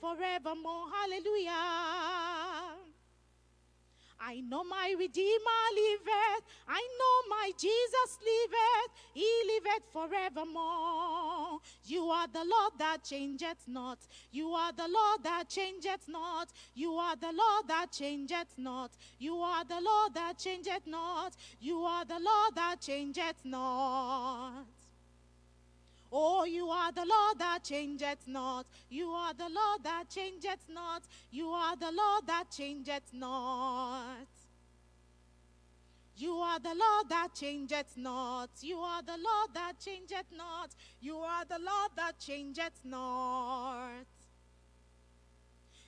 forevermore. Hallelujah. I know my Redeemer liveth. I know my Jesus liveth. He liveth forevermore. You are the Lord that changeth not. You are the Lord that changeth not. You are the Lord that changeth not. You are the Lord that changeth not. You are the Lord that changeth not. Oh, you are the Lord that changeth not. You are the Lord that changeth not. You are the Lord that changeth not. You are the Lord that changeth not. You are the Lord that changeth not. You are the Lord that changeth not.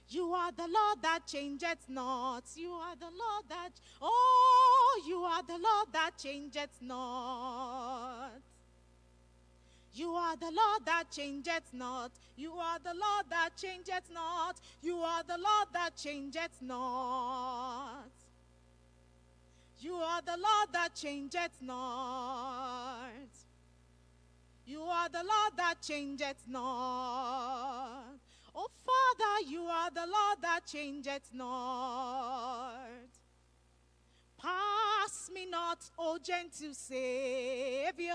You are the Lord that changeth not. You are the Lord that, oh, you are the Lord that changeth not. You are the Lord that changeth not. You are the Lord that changeth not. You are the Lord that changeth not. You are the Lord that changeth not. You are the Lord that changeth not. Oh, Father, you are the Lord that changeth not. Pass me not, O gentle Savior,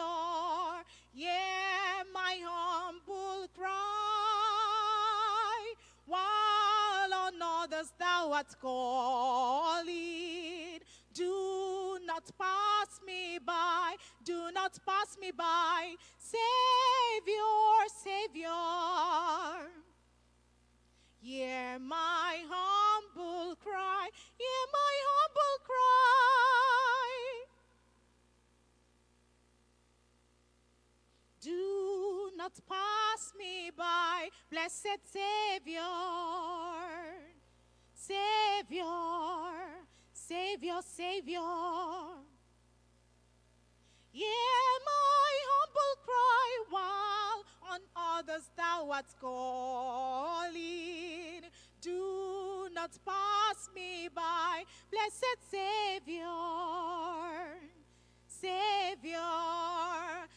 hear my humble cry, while on others thou art calling. Do not pass me by, do not pass me by, Savior, Savior. Hear my humble cry, hear my humble cry. Do not pass me by, blessed Savior, Savior, Savior, Savior. Hear my humble cry while on others thou art calling. Do not pass me by, blessed Savior. Savior,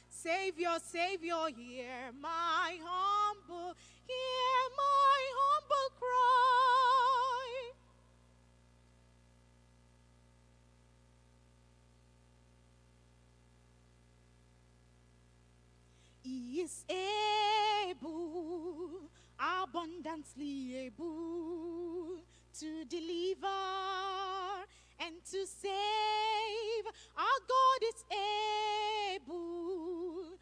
Savior, Savior, hear my humble, hear my humble cry. He is able, abundantly able to deliver and to save. Our God is able,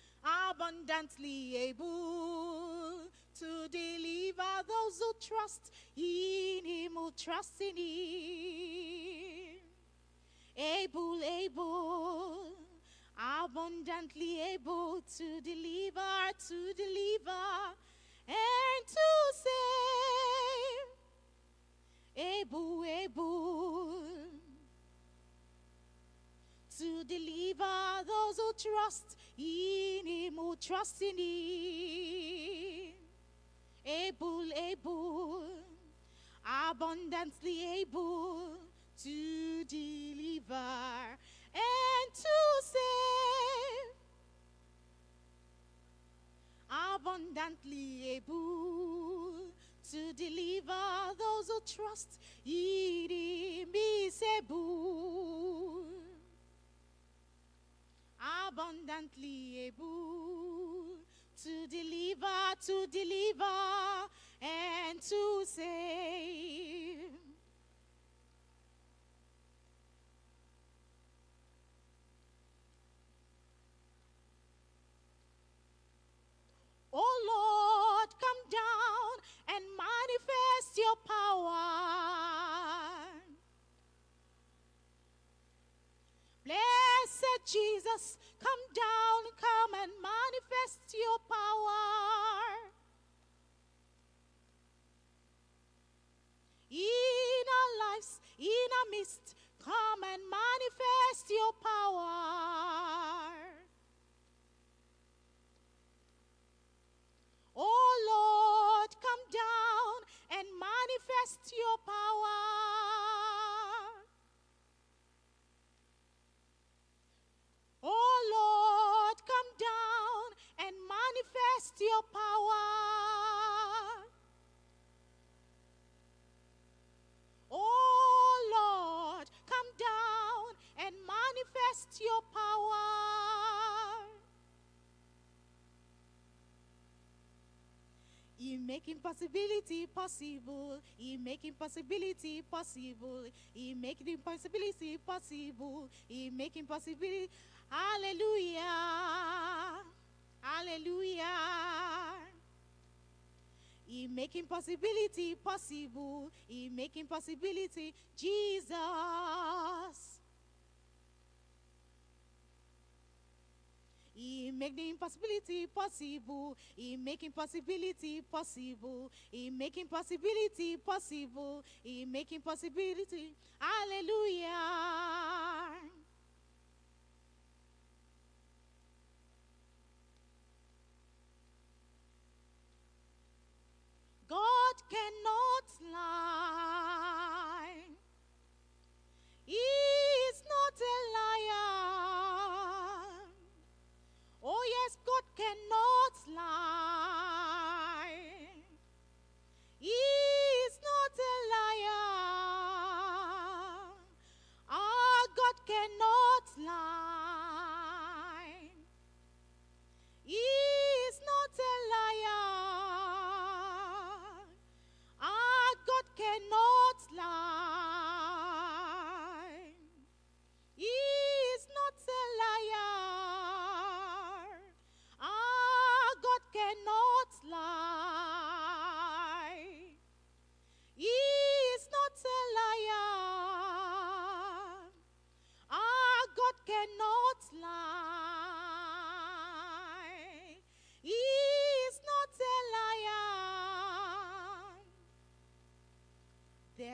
abundantly able to deliver those who trust in Him, who trust in Him. Able, able abundantly able to deliver, to deliver, trust in Him, who trust in Him. Able, able, abundantly able to deliver and to save. Abundantly able to deliver those who trust in Him is able. Making possibility possible. He making possibility possible. He making impossibility possible. He making possibility. Hallelujah. Hallelujah. He making possibility possible. He making possibility Jesus. He make the impossibility possible. He making possibility possible. He making possibility possible. He making possibility. Hallelujah. God cannot lie. He is not a liar.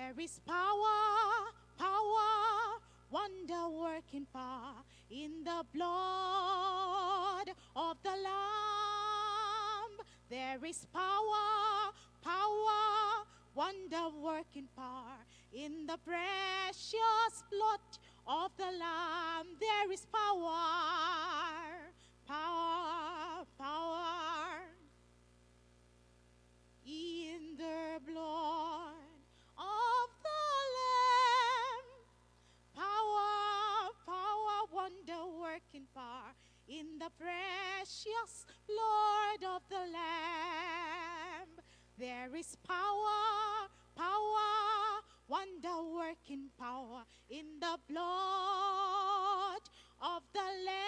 There is power, power, wonder working power in the blood of the Lamb. There is power, power, wonder working power in the precious blood of the Lamb. There is power, power, power in the blood working power in the precious blood of the Lamb. There is power, power, wonder working power in the blood of the Lamb.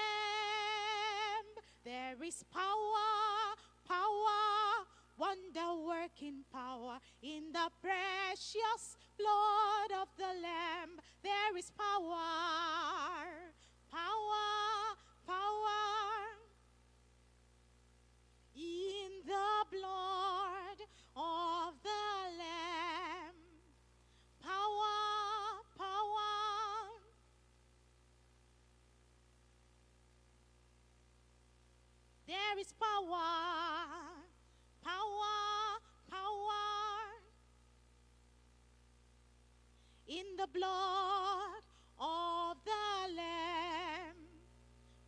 There is power, power, wonder working power in the precious blood of the Lamb.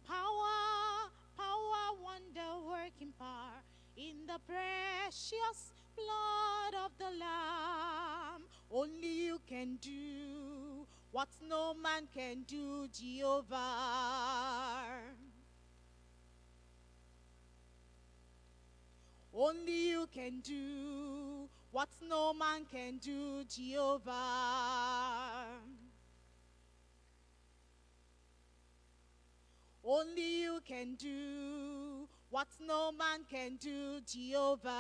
Power, power, wonder working power in the precious blood of the Lamb. Only you can do what no man can do, Jehovah. Only you can do what no man can do, Jehovah. Only you can do what no man can do, Jehovah.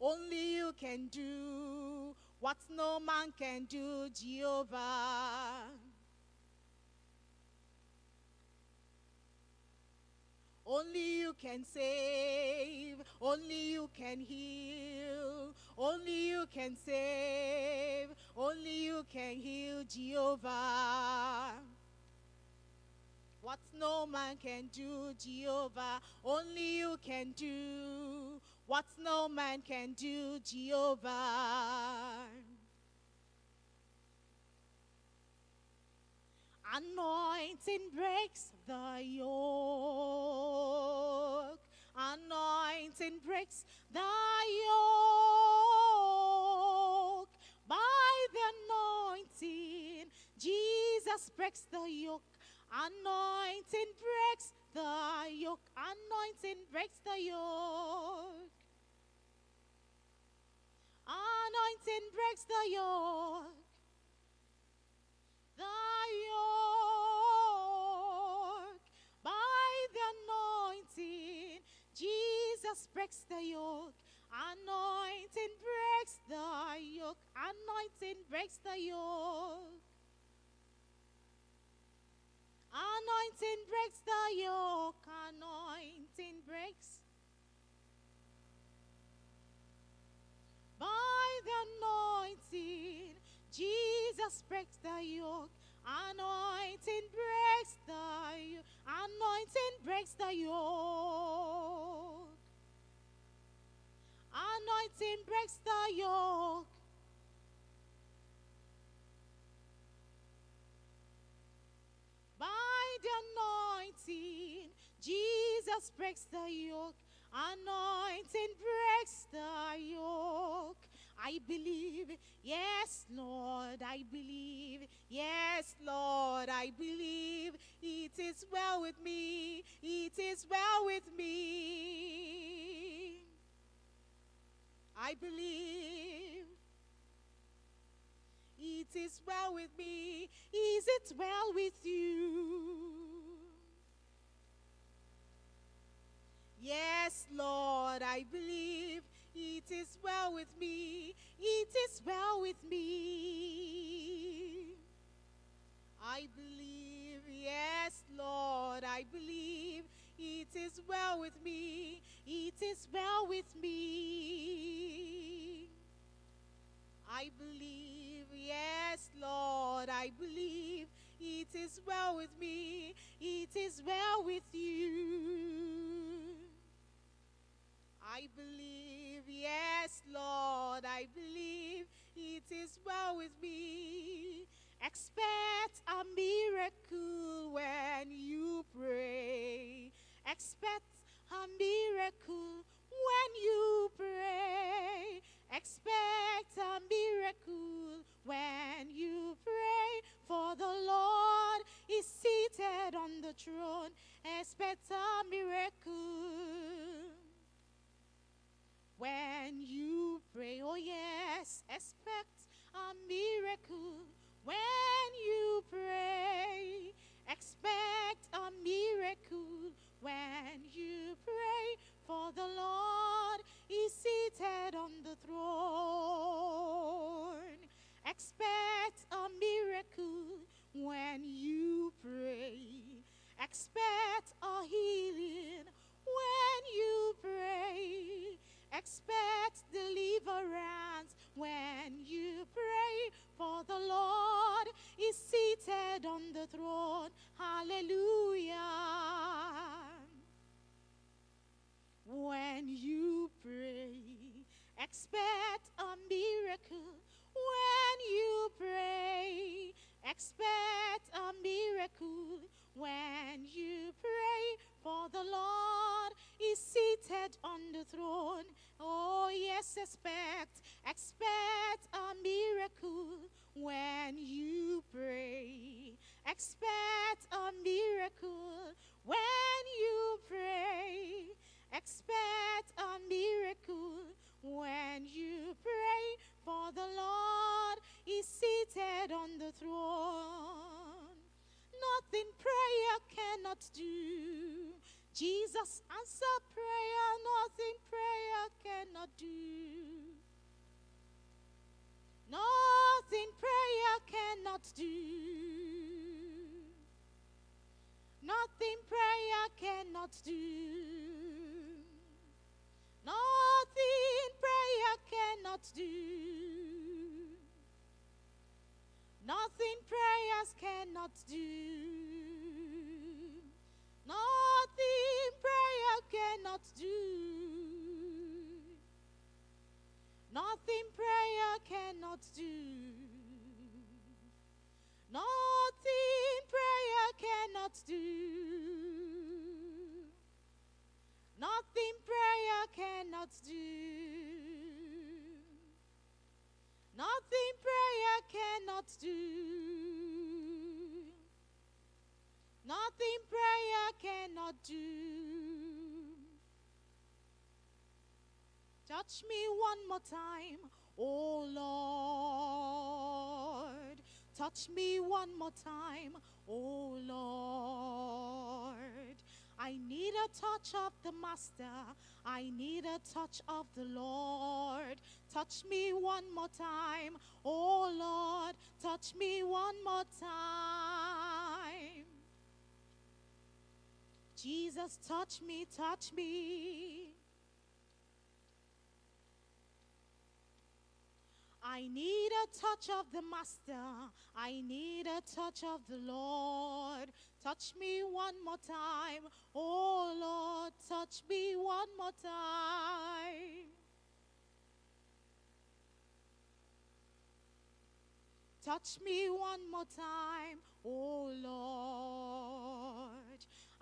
Only you can do what no man can do, Jehovah. Only you can save. Only you can heal. Only you can save. Only you can heal, Jehovah. What no man can do, Jehovah. Only you can do. What no man can do, Jehovah. Anointing breaks the yoke. Anointing breaks the yoke. By the anointing, Jesus breaks the yoke. Anointing breaks the yoke. Anointing breaks the yoke. Anointing breaks the yoke. The yoke. Jesus breaks the yoke. Anointing breaks the yoke. Anointing breaks the yoke. Anointing breaks the yoke. Anointing breaks. By the anointing, Jesus breaks the yoke. Anointing breaks the yoke. Anointing breaks the yoke. Anointing breaks the yoke. By the anointing, Jesus breaks the yoke. Anointing breaks the yoke. I believe, yes, Lord, I believe, yes, Lord, I believe it is well with me, it is well with me. I believe it is well with me. Is it well with you? Yes, Lord, I believe it is well with me. It is well with me. I believe, yes, Lord, I believe it is well with me. It is well with me. I believe, yes, Lord, I believe it is well with me. It is well with you. I believe, yes, Lord, I believe it is well with me. Expect a miracle when you pray. Expect a miracle when you pray. Expect a miracle when you pray. For the Lord is seated on the throne. Expect a miracle when you pray. Oh, yes, expect a miracle when you pray. Expect a miracle when you pray. For the Lord is seated on the throne. Expect a miracle when you pray. Expect a healing when you pray. Expect deliverance expect, expect a miracle when you pray. Expect a miracle when you pray. Expect a miracle when you pray, for the Lord is seated on the throne. Nothing prayer cannot do. Jesus answer one more time, oh Lord. Touch me one more time, oh Lord. I need a touch of the Master. I need a touch of the Lord. Touch me one more time, oh Lord. Touch me one more time. Jesus, touch me, touch me. I need a touch of the Master. I need a touch of the Lord. Touch me one more time. Oh Lord, touch me one more time. Touch me one more time, oh Lord.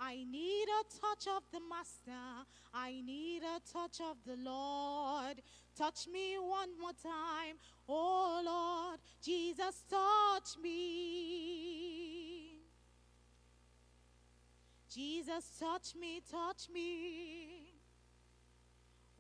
I need a touch of the Master. I need a touch of the Lord. Touch me one more time, oh Lord. Jesus, touch me. Jesus, touch me, touch me.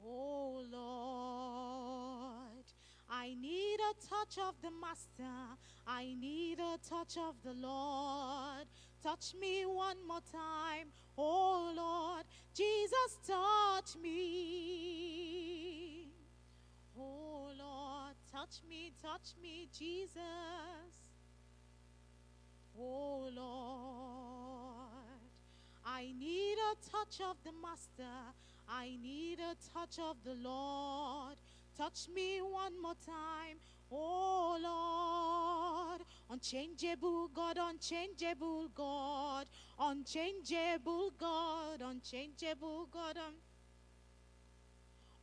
Oh Lord, I need a touch of the Master. I need a touch of the Lord. Touch me one more time. Oh Lord, Jesus, touch me. Oh Lord, touch me, touch me, Jesus. Oh Lord, I need a touch of the Master. I need a touch of the Lord. Touch me one more time. Oh Lord, unchangeable God, unchangeable God, unchangeable God, unchangeable God, un-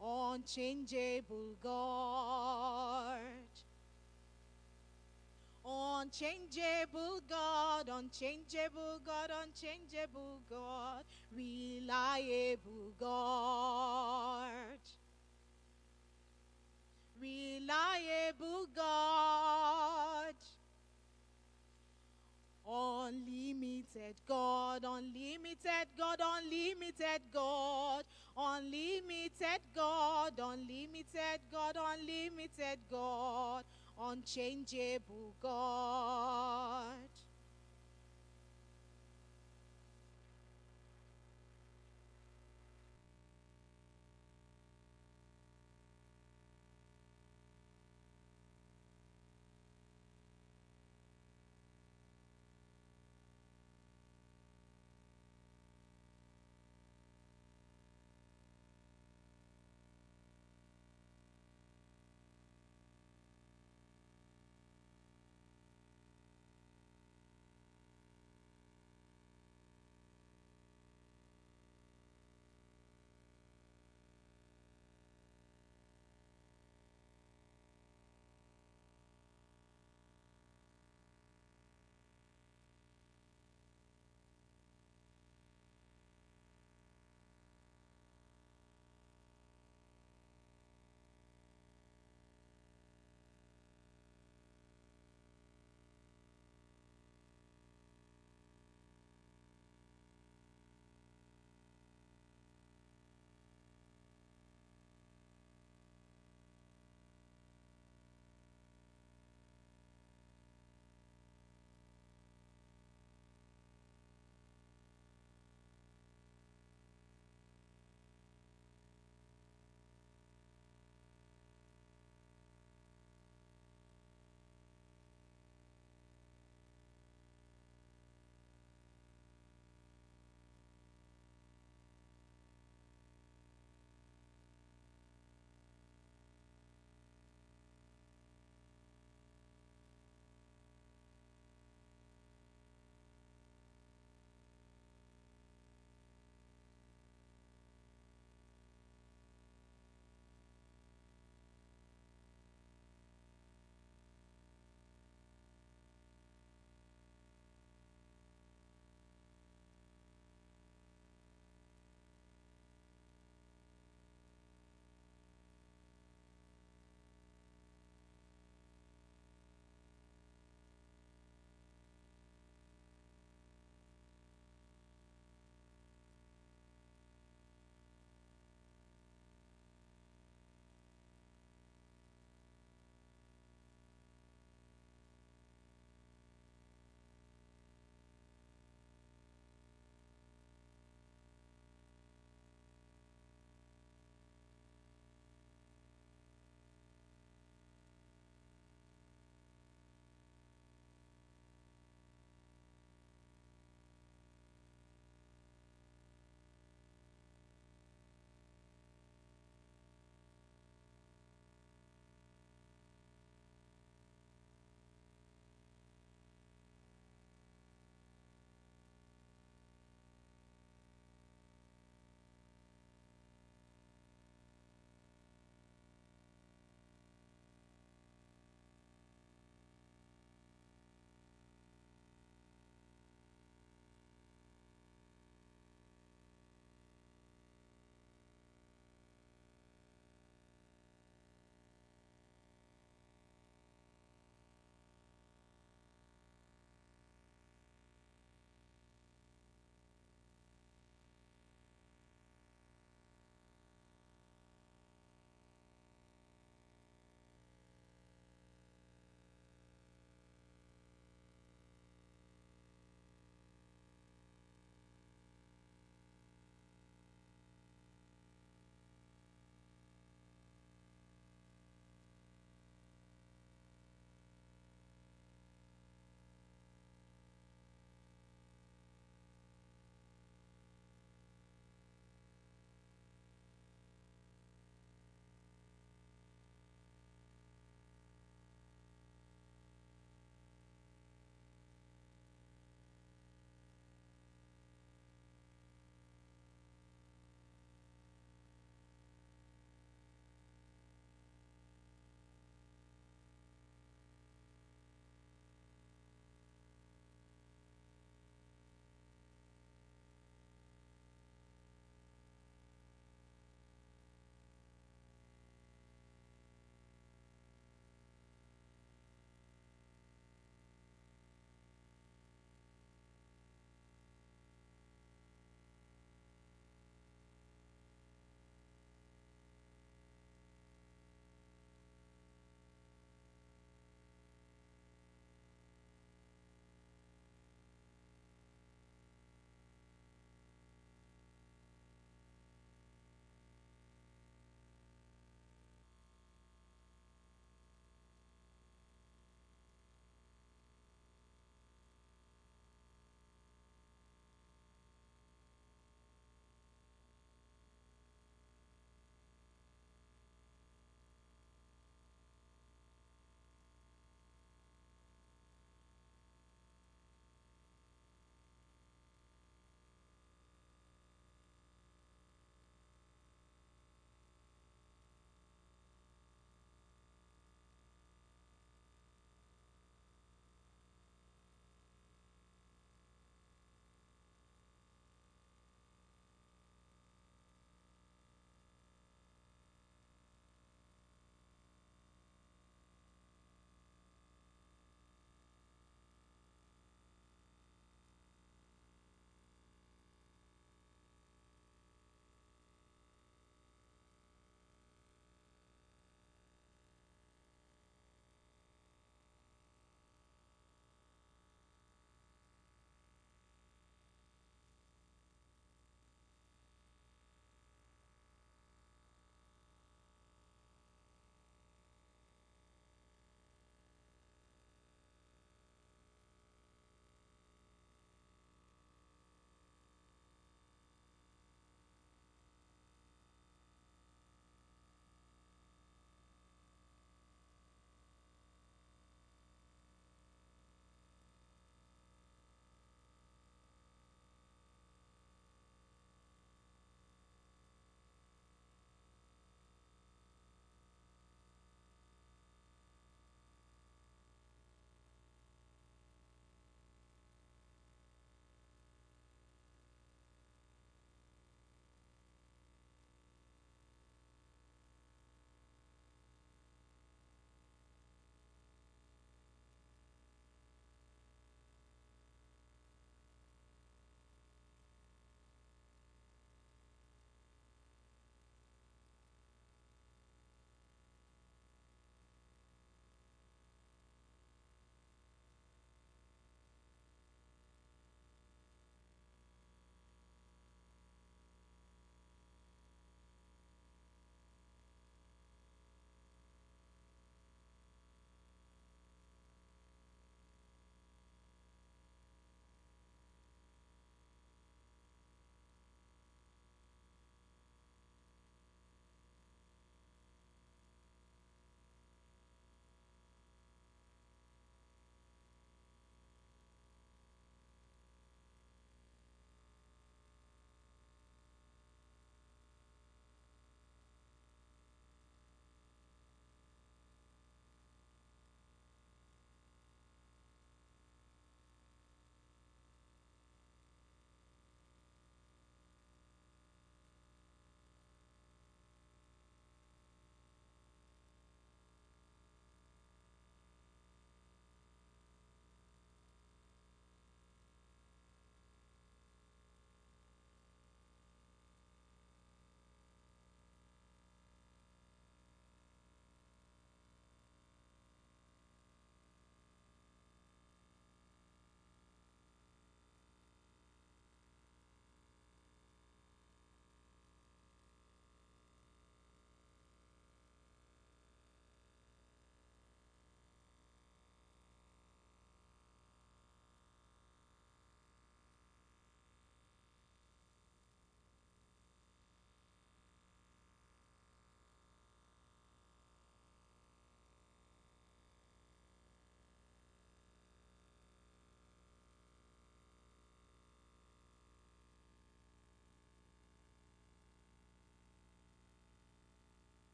unchangeable God. Unchangeable God, unchangeable God, unchangeable God, reliable God reliable God. Unlimited God, unlimited God, unlimited God, unlimited God, unlimited God, unlimited God, unchangeable God.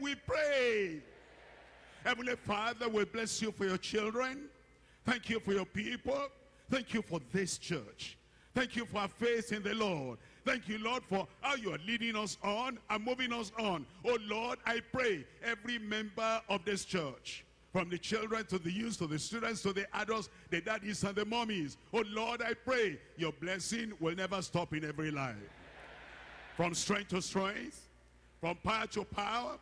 We pray. Heavenly Father, we bless you for your children. Thank you for your people. Thank you for this church. Thank you for our faith in the Lord. Thank you, Lord, for how you are leading us on and moving us on. Oh, Lord, I pray every member of this church, from the children to the youth to the students to the adults, the daddies and the mommies. Oh, Lord, I pray your blessing will never stop in every life. From strength to strength, from power to power,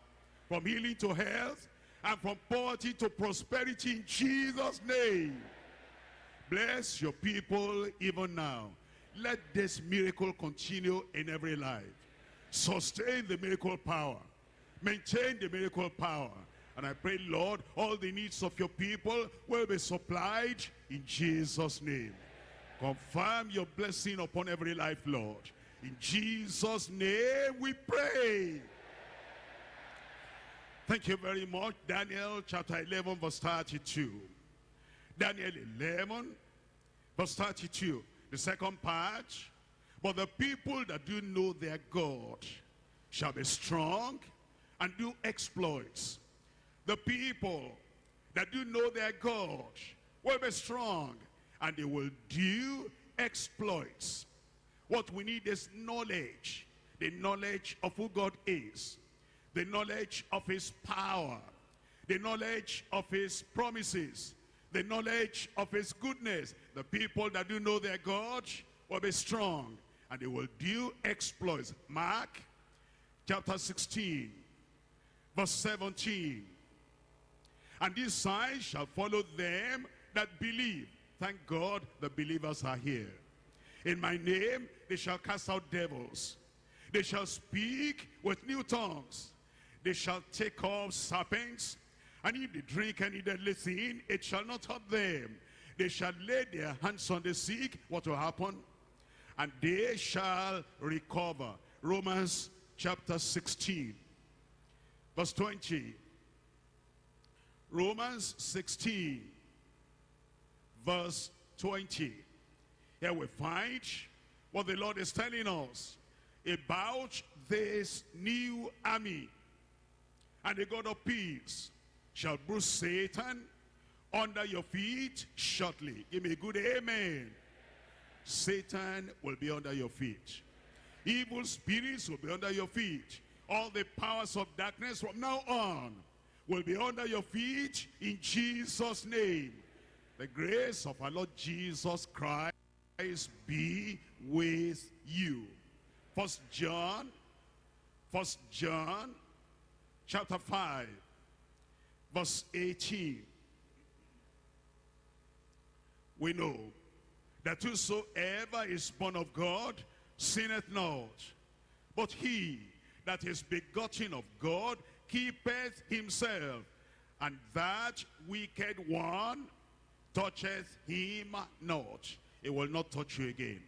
from healing to health, and from poverty to prosperity in Jesus' name. Bless your people even now. Let this miracle continue in every life. Sustain the miracle power. Maintain the miracle power. And I pray, Lord, all the needs of your people will be supplied in Jesus' name. Confirm your blessing upon every life, Lord. In Jesus' name we pray. Thank you very much. Daniel chapter 11 verse 32. Daniel 11 verse 32. The second part. But the people that do know their God shall be strong and do exploits. The people that do know their God will be strong and they will do exploits. What we need is knowledge. The knowledge of who God is. The knowledge of his power. The knowledge of his promises. The knowledge of his goodness. The people that do know their God will be strong. And they will do exploits. Mark chapter 16 verse 17. And these signs shall follow them that believe. Thank God the believers are here. In my name they shall cast out devils. They shall speak with new tongues. They shall take off serpents. And if they drink any deadly thing, it shall not hurt them. They shall lay their hands on the sick. What will happen? And they shall recover. Romans chapter 16 verse 20. Romans 16 verse 20. Here we find what the Lord is telling us about this new army. And the God of peace shall bruise Satan under your feet shortly. Give me a good amen. Satan will be under your feet. Evil spirits will be under your feet. All the powers of darkness from now on will be under your feet in Jesus' name. The grace of our Lord Jesus Christ be with you. First John, First John, chapter 5, verse 18. We know that whosoever is born of God sinneth not. But he that is begotten of God keepeth himself. And that wicked one toucheth him not. It will not touch you again.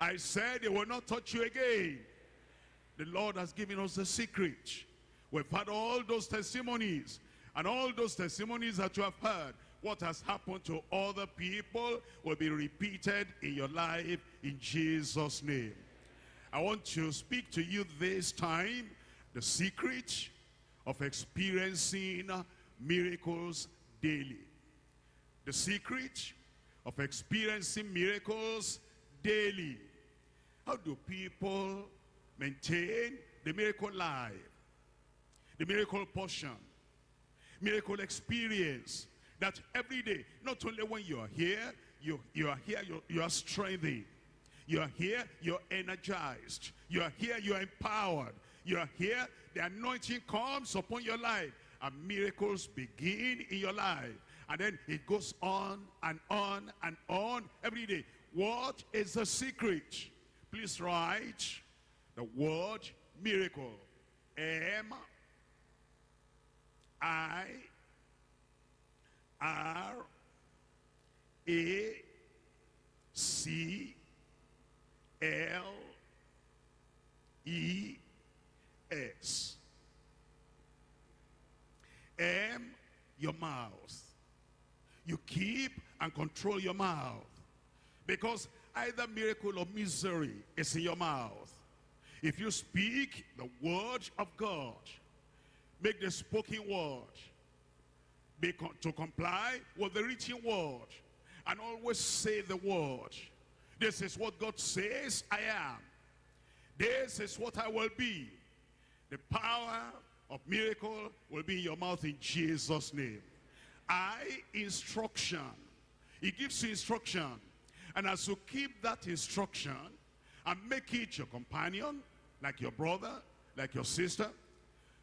I said it will not touch you again. The Lord has given us the secret. We've had all those testimonies. And all those testimonies that you have heard, what has happened to other people will be repeated in your life in Jesus' name. I want to speak to you this time the secret of experiencing miracles daily. The secret of experiencing miracles daily. How do people maintain the miracle life? The miracle portion. Miracle experience. That every day, not only when you are here, you, you are here, you, you are strengthened. You are here, you're energized. You are here, you are empowered. You are here, the anointing comes upon your life. And miracles begin in your life. And then it goes on and on and on every day. What is the secret? Please write the word miracle. M I R A C L E S. M, your mouth. You keep and control your mouth. Because either miracle or misery is in your mouth. If you speak the word of God, Make the spoken word. Be to comply with the written word. And always say the word. This is what God says I am. This is what I will be. The power of miracle will be in your mouth in Jesus' name. I, instruction. He gives you instruction. And as you keep that instruction and make it your companion, like your brother, like your sister,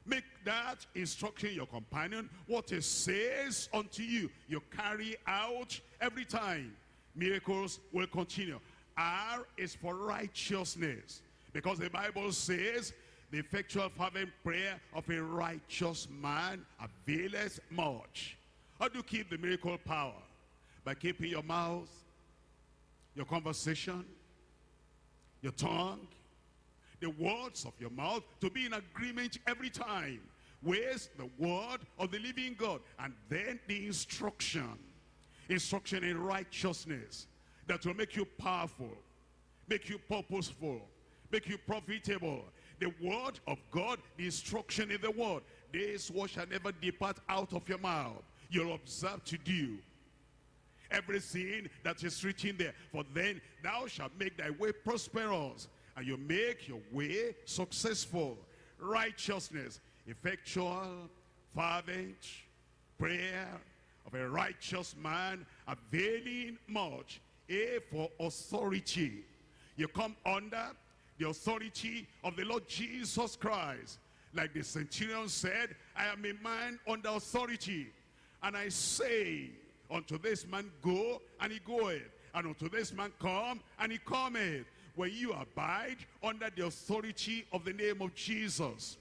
make that instruction your companion. What it says unto you, you carry out every time. Miracles will continue. R is for righteousness. Because the Bible says, the effectual fervent prayer of a righteous man availeth much. How do you keep the miracle power? By keeping your mouth, your conversation, your tongue, the words of your mouth to be in agreement every time with the word of the living God. And then the instruction, instruction in righteousness that will make you powerful, make you purposeful, make you profitable. The word of God, the instruction in the word. This word shall never depart out of your mouth. You'll observe to do everything that is written there. For then thou shalt make thy way prosperous, and you make your way successful. Righteousness, effectual, fervent prayer of a righteous man, availing much. A for authority. You come under the authority of the Lord Jesus Christ. Like the centurion said, I am a man under authority. And I say, unto this man go, and he goeth. And unto this man come, and he cometh. When you abide under the authority of the name of Jesus,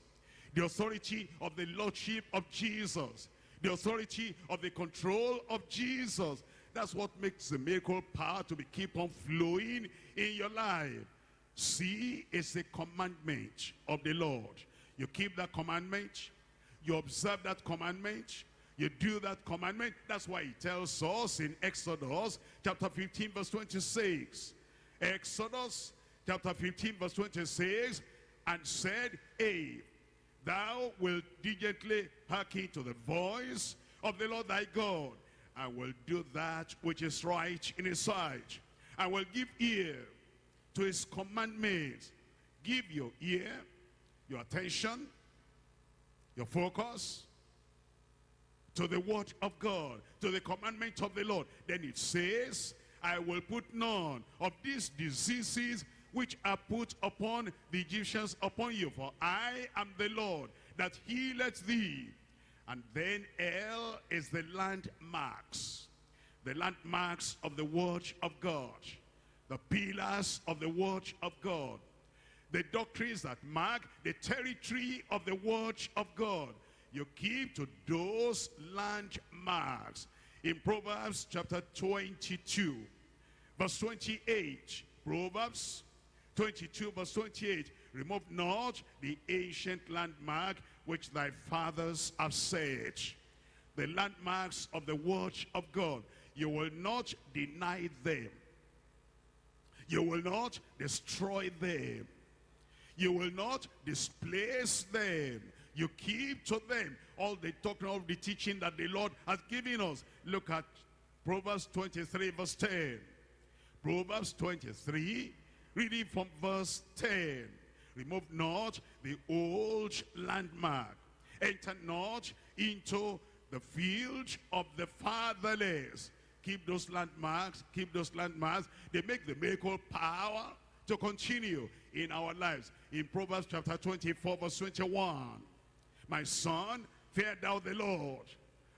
the authority of the lordship of Jesus, the authority of the control of Jesus, that's what makes the miracle power to be keep on flowing in your life. See it's the commandment of the Lord. You keep that commandment, you observe that commandment, you do that commandment. That's why he tells us in Exodus chapter 15 verse 26. Exodus chapter 15 verse 26 and said, Hey, thou wilt diligently hearken to the voice of the Lord thy God and will do that which is right in his sight and will give ear to his commandments. Give your ear, your attention, your focus to the word of God, to the commandment of the Lord. Then it says, I will put none of these diseases which are put upon the Egyptians upon you, for I am the Lord that healeth thee. And then L is the landmarks, the landmarks of the watch of God, the pillars of the watch of God, the doctrines that mark the territory of the watch of God. You keep to those landmarks. In Proverbs chapter 22, verse 28, Proverbs 22 verse 28, remove not the ancient landmark which thy fathers have said. The landmarks of the word of God. You will not deny them. You will not destroy them. You will not displace them. You keep to them all the talking of the teaching that the Lord has given us. Look at Proverbs 23 verse 10. Proverbs 23, reading from verse 10. Remove not the old landmark. Enter not into the field of the fatherless. Keep those landmarks, keep those landmarks. They make the miracle power to continue in our lives. In Proverbs chapter 24 verse 21. My son, fear thou the Lord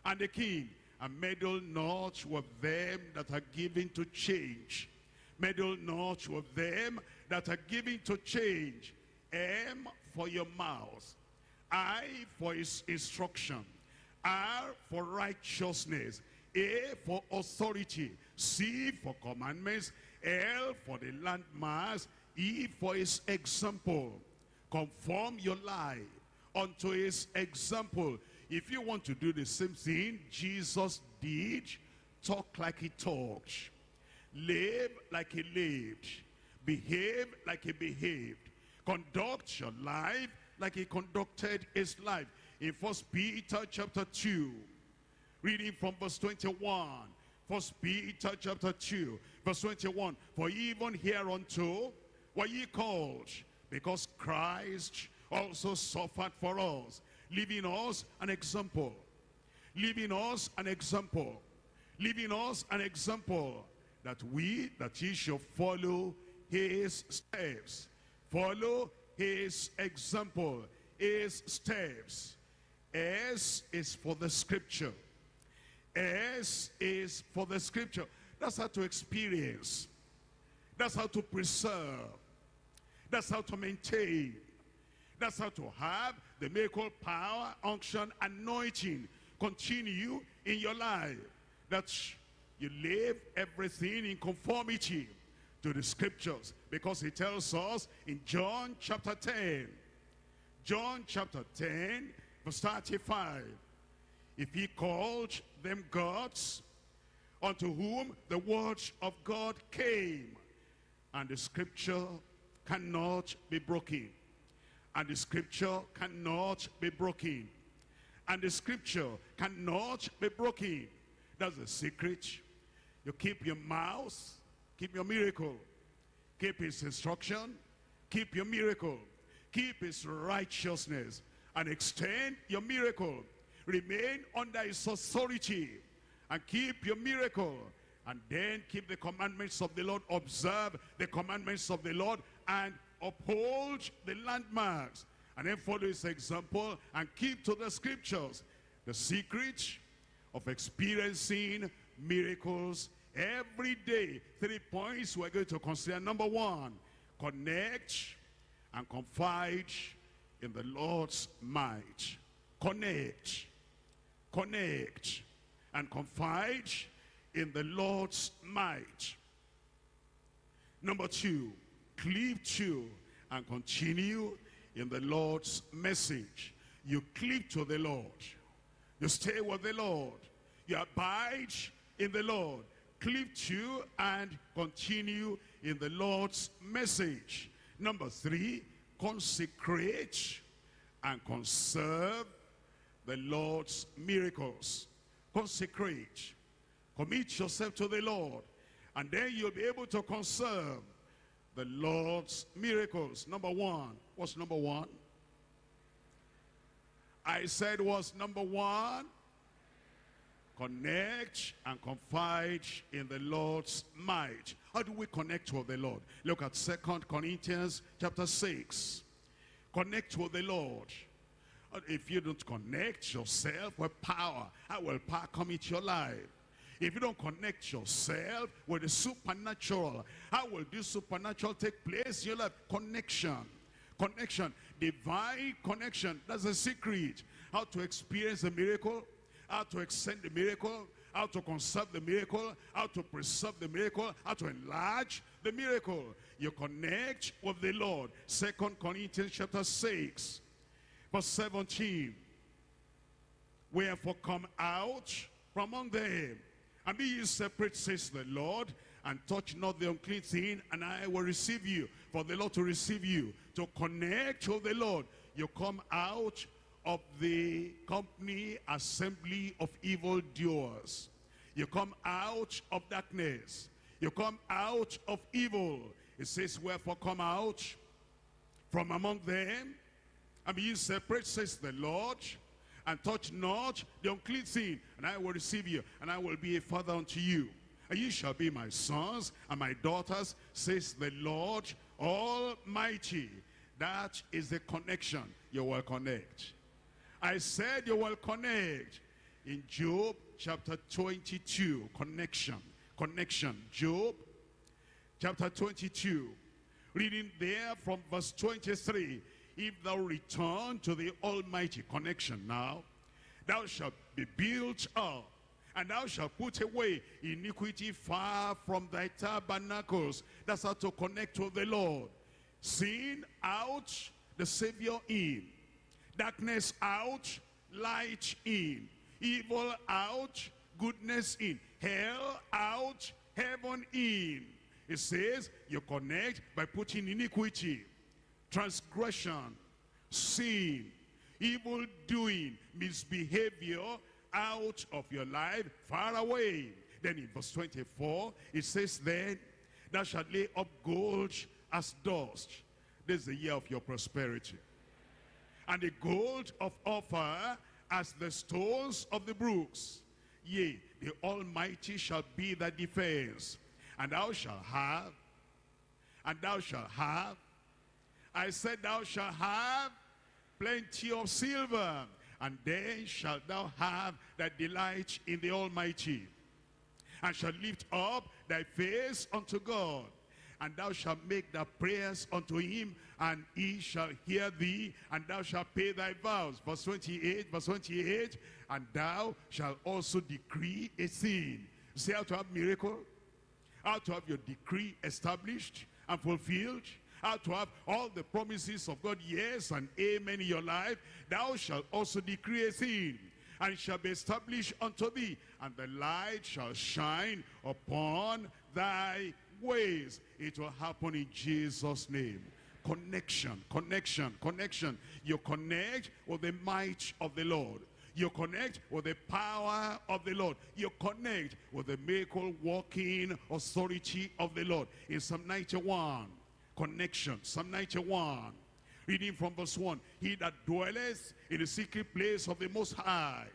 and the king, and meddle not with them that are given to change. Meddle not with them that are given to change. M for your mouth. I for his instruction. R for righteousness. A for authority. C for commandments. L for the landmarks. E for his example. Conform your life unto his example. If you want to do the same thing Jesus did, talk like he talked. Live like he lived. Behave like he behaved. Conduct your life like he conducted his life. in First Peter chapter 2, reading from verse 21. First Peter chapter 2, verse 21. For even hereunto were ye called, because Christ also suffered for us, leaving us an example, leaving us an example, leaving us an example, that we, that ye shall follow his steps, follow his example, his steps. S is for the scripture. S is for the scripture. That's how to experience. That's how to preserve. That's how to maintain. That's how to have the miracle power, unction, anointing continue in your life. That you live everything in conformity to the scriptures. Because he tells us in John chapter 10, John chapter 10, verse 35, if he called them gods, unto whom the word of God came, and the scripture cannot be broken. And the scripture cannot be broken. And the scripture cannot be broken. That's the secret. You keep your mouth, keep your miracle. Keep his instruction, keep your miracle. Keep his righteousness and extend your miracle. Remain under his authority and keep your miracle. And then keep the commandments of the Lord. Observe the commandments of the Lord and uphold the landmarks. And then follow his example and keep to the scriptures. The secret of experiencing miracles every day. Three points we're going to consider. Number one, connect and confide in the Lord's might. Connect, connect, and confide in the Lord's might. Number two, cleave to and continue in the Lord's message. You cleave to the Lord. You stay with the Lord. You abide in the Lord. Cleave to and continue in the Lord's message. Number three, consecrate and conserve the Lord's miracles. Consecrate. Commit yourself to the Lord. And then you'll be able to conserve the Lord's miracles. Number one. What's number one? I said was number one. Connect and confide in the Lord's might. How do we connect with the Lord? Look at Second Corinthians chapter 6. Connect with the Lord. Uh, if you don't connect yourself with power, how will power come into your life? If you don't connect yourself with the supernatural, how will this supernatural take place life? Connection. Connection. Divine connection. That's the secret. How to experience a miracle, how to extend the miracle, how to conserve the miracle, how to preserve the miracle, how to enlarge the miracle. You connect with the Lord. Second Corinthians chapter 6, verse 17. Wherefore come out from among them, and be ye separate, says the Lord, and touch not the unclean thing, and I will receive you. For the Lord to receive you, to connect with the Lord. You come out of the company assembly of evil doers. You come out of darkness. You come out of evil. It says, wherefore come out from among them and be ye separate, says the Lord, and touch not the unclean thing, and I will receive you, and I will be a father unto you. And you shall be my sons and my daughters, says the Lord Almighty. That is the connection you will connect. I said you will connect. In Job chapter 22, connection, connection. Job chapter 22, reading there from verse 23. If thou return to the Almighty connection now, thou shalt be built up, and thou shalt put away iniquity far from thy tabernacles. That's how to connect with the Lord. Sin out, the Savior in. Darkness out, light in. Evil out, goodness in. Hell out, heaven in. It says you connect by putting iniquity, transgression, sin. evil doing, misbehavior out of your life, far away. Then in verse 24, it says, Then thou shalt lay up gold as dust. This is the year of your prosperity. And the gold of Ophir as the stones of the brooks. Yea, the Almighty shall be thy defense. And thou shalt have, and thou shalt have, I said thou shalt have plenty of silver, and then shalt thou have that delight in the Almighty, and shalt lift up thy face unto God, and thou shalt make thy prayers unto him, and he shall hear thee, and thou shalt pay thy vows. Verse 28, verse 28, and thou shalt also decree a thing. Say how to have miracle? How to have your decree established and fulfilled? How to have all the promises of God, yes and amen in your life? Thou shalt also decree a thing, and shall be established unto thee, and the light shall shine upon thy ways. It will happen in Jesus' name. Connection, connection, connection. You connect with the might of the Lord. You connect with the power of the Lord. You connect with the miracle working authority of the Lord. In Psalm 91, connection. Psalm 91, reading from verse 1. He that dwelleth in the secret place of the Most High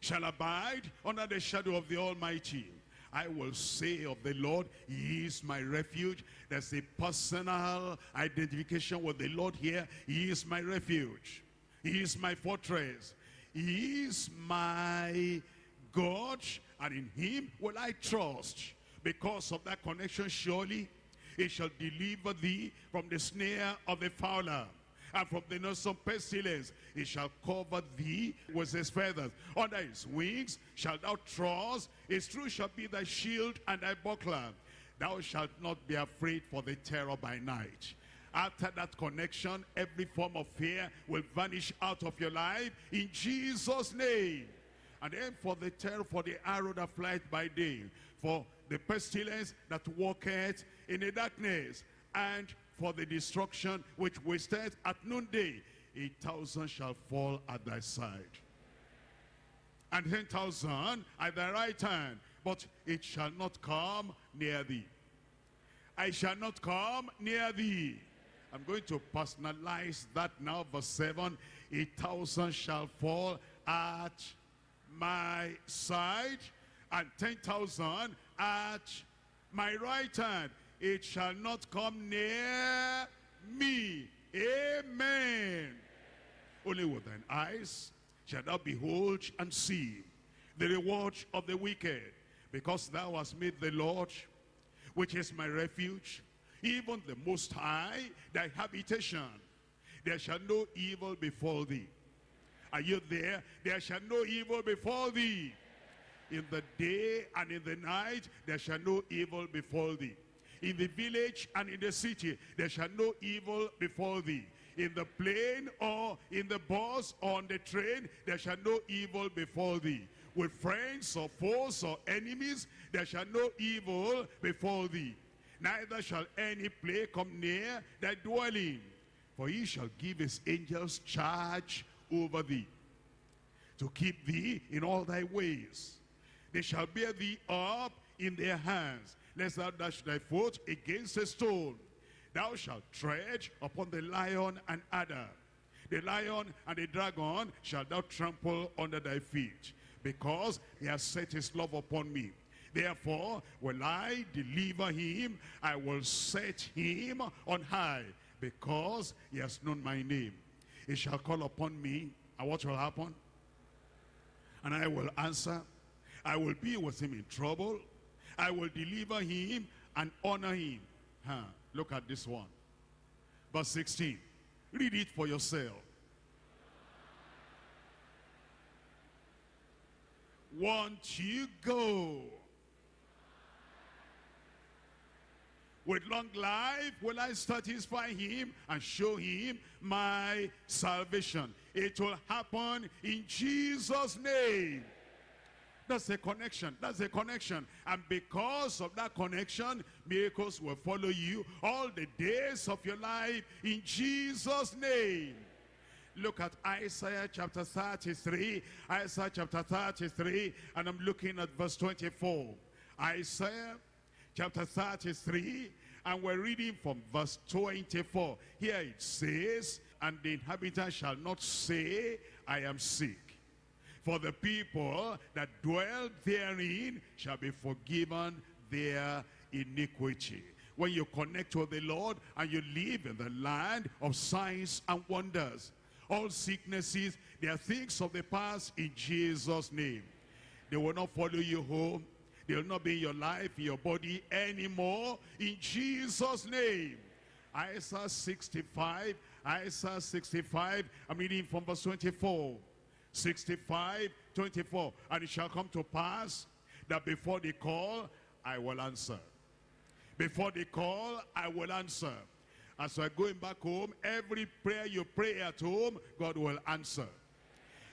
shall abide under the shadow of the Almighty. I will say of the Lord, He is my refuge. There's a personal identification with the Lord here. He is my refuge. He is my fortress. He is my God, and in Him will I trust. Because of that connection, surely He shall deliver thee from the snare of the fowler and from the noisome pestilence. He shall cover thee with his feathers. Under his wings shalt thou trust. His truth shall be thy shield and thy buckler. Thou shalt not be afraid for the terror by night. After that connection, every form of fear will vanish out of your life in Jesus' name. And then for the terror, for the arrow that flies by day, for the pestilence that walketh in the darkness, and for the destruction which wasteth at noonday. A thousand shall fall at thy side, and ten thousand at thy right hand, but it shall not come near thee. I shall not come near thee. I'm going to personalize that now, verse 7. A thousand shall fall at my side, and ten thousand at my right hand. It shall not come near me. Amen. Only with thine eyes shall thou behold and see the reward of the wicked, because thou hast made the Lord, which is my refuge, even the Most High, thy habitation. There shall no evil befall thee. Are you there? There shall no evil befall thee. In the day and in the night, there shall no evil befall thee. In the village and in the city, there shall no evil befall thee. In the plane or in the bus or on the train, there shall no evil befall thee. With friends or foes or enemies, there shall no evil befall thee. Neither shall any plague come near thy dwelling. For he shall give his angels charge over thee, to keep thee in all thy ways. They shall bear thee up in their hands, lest thou dash thy foot against a stone. Thou shalt tread upon the lion and adder. The lion and the dragon shall thou trample under thy feet, because he has set his love upon me. Therefore will I deliver him, I will set him on high, because he has known my name. He shall call upon me, and what will happen? And I will answer. I will be with him in trouble. I will deliver him and honor him. Huh. Look at this one. Verse 16. Read it for yourself. Won't you go? With long life will I satisfy him and show him my salvation. It will happen in Jesus' name. That's a connection. That's a connection. And because of that connection, miracles will follow you all the days of your life in Jesus' name. Look at Isaiah chapter 33. Isaiah chapter 33. And I'm looking at verse 24. Isaiah chapter 33. And we're reading from verse 24. Here it says, And the inhabitant shall not say, I am sick. For the people that dwell therein shall be forgiven their iniquity. When you connect with the Lord and you live in the land of signs and wonders, all sicknesses, they are things of the past in Jesus' name. They will not follow you home. They will not be in your life, in your body anymore. In Jesus' name. Isaiah 65, Isaiah 65, I'm reading from verse 24. 65, 24. And it shall come to pass that before they call, I will answer. Before they call, I will answer. As we're going back home, every prayer you pray at home, God will answer.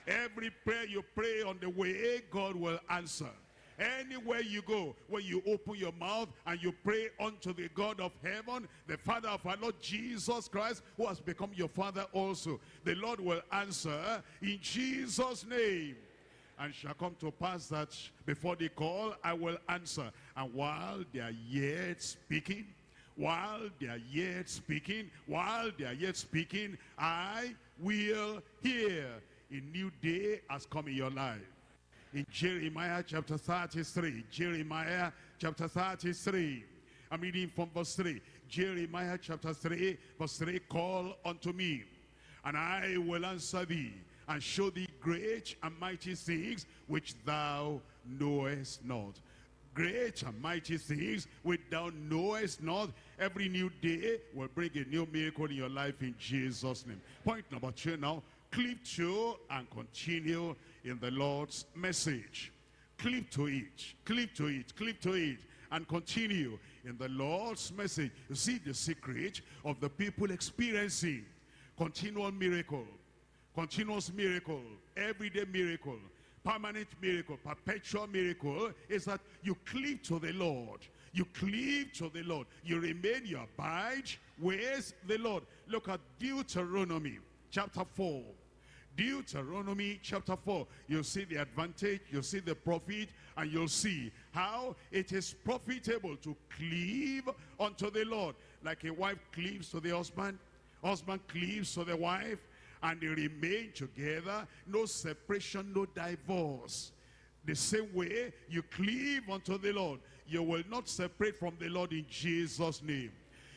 Every prayer you pray on the way, God will answer. Anywhere you go, when you open your mouth and you pray unto the God of heaven, the Father of our Lord Jesus Christ, who has become your Father also, the Lord will answer in Jesus' name. And shall come to pass that before they call, I will answer. And while they are yet speaking, while they are yet speaking, while they are yet speaking, I will hear. A new day has come in your life in Jeremiah chapter 33. Jeremiah chapter 33. I'm reading from verse 3. Jeremiah chapter 3, verse 3. Call unto me, and I will answer thee, and show thee great and mighty things which thou knowest not. Great and mighty things which thou knowest not. Every new day will bring a new miracle in your life in Jesus' name. Point number two now. Cleave to and continue in the Lord's message. Cleave to it, cleave to it, cleave to it, and continue in the Lord's message. You see the secret of the people experiencing continual miracle, continuous miracle, everyday miracle, permanent miracle, perpetual miracle is that you cleave to the Lord. You cleave to the Lord. You remain, you abide with the Lord. Look at Deuteronomy chapter 4. Deuteronomy chapter 4. You'll see the advantage, you'll see the profit, and you'll see how it is profitable to cleave unto the Lord. Like a wife cleaves to the husband, husband cleaves to the wife, and they remain together. No separation, no divorce. The same way you cleave unto the Lord, you will not separate from the Lord in Jesus' name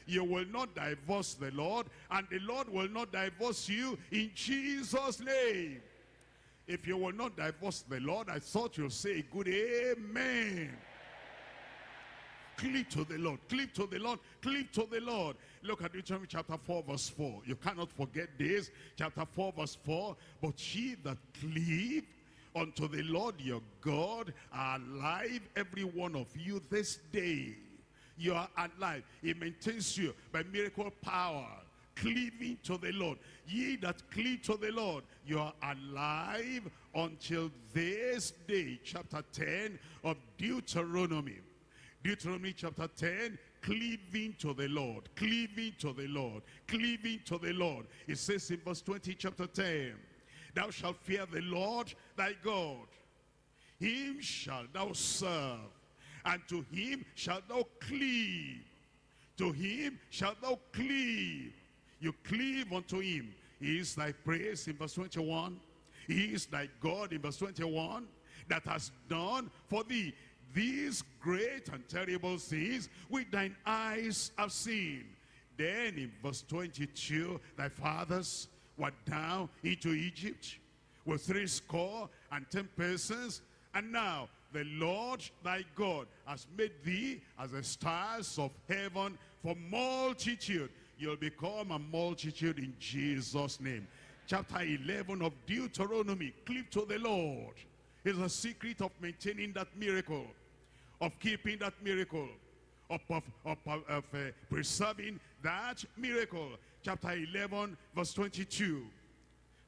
you will not divorce the Lord, and the Lord will not divorce you in Jesus' name. If you will not divorce the Lord, I thought you'll say a good amen. Cleave to the Lord, cleave to the Lord, cleave to the Lord. Look at Deuteronomy chapter 4 verse 4. You cannot forget this. Chapter 4 verse 4. But ye that cleave unto the Lord your God are alive, every one of you this day you are alive. He maintains you by miracle power, cleaving to the Lord. Ye that cleave to the Lord, you are alive until this day. Chapter 10 of Deuteronomy. Deuteronomy chapter 10, cleaving to the Lord, cleaving to the Lord, cleaving to the Lord. It says in verse 20, chapter 10, Thou shalt fear the Lord thy God. Him shalt thou serve and to him shalt thou cleave. To him shalt thou cleave. You cleave unto him. He is thy praise in verse 21. He is thy God in verse 21 that has done for thee these great and terrible things which thine eyes have seen. Then in verse 22, thy fathers were down into Egypt with three score and ten persons, and now the Lord thy God has made thee as the stars of heaven for multitude. You'll become a multitude in Jesus' name. Chapter 11 of Deuteronomy, cleave to the Lord. Is a secret of maintaining that miracle, of keeping that miracle, of, of, of, of uh, preserving that miracle. Chapter 11, verse 22.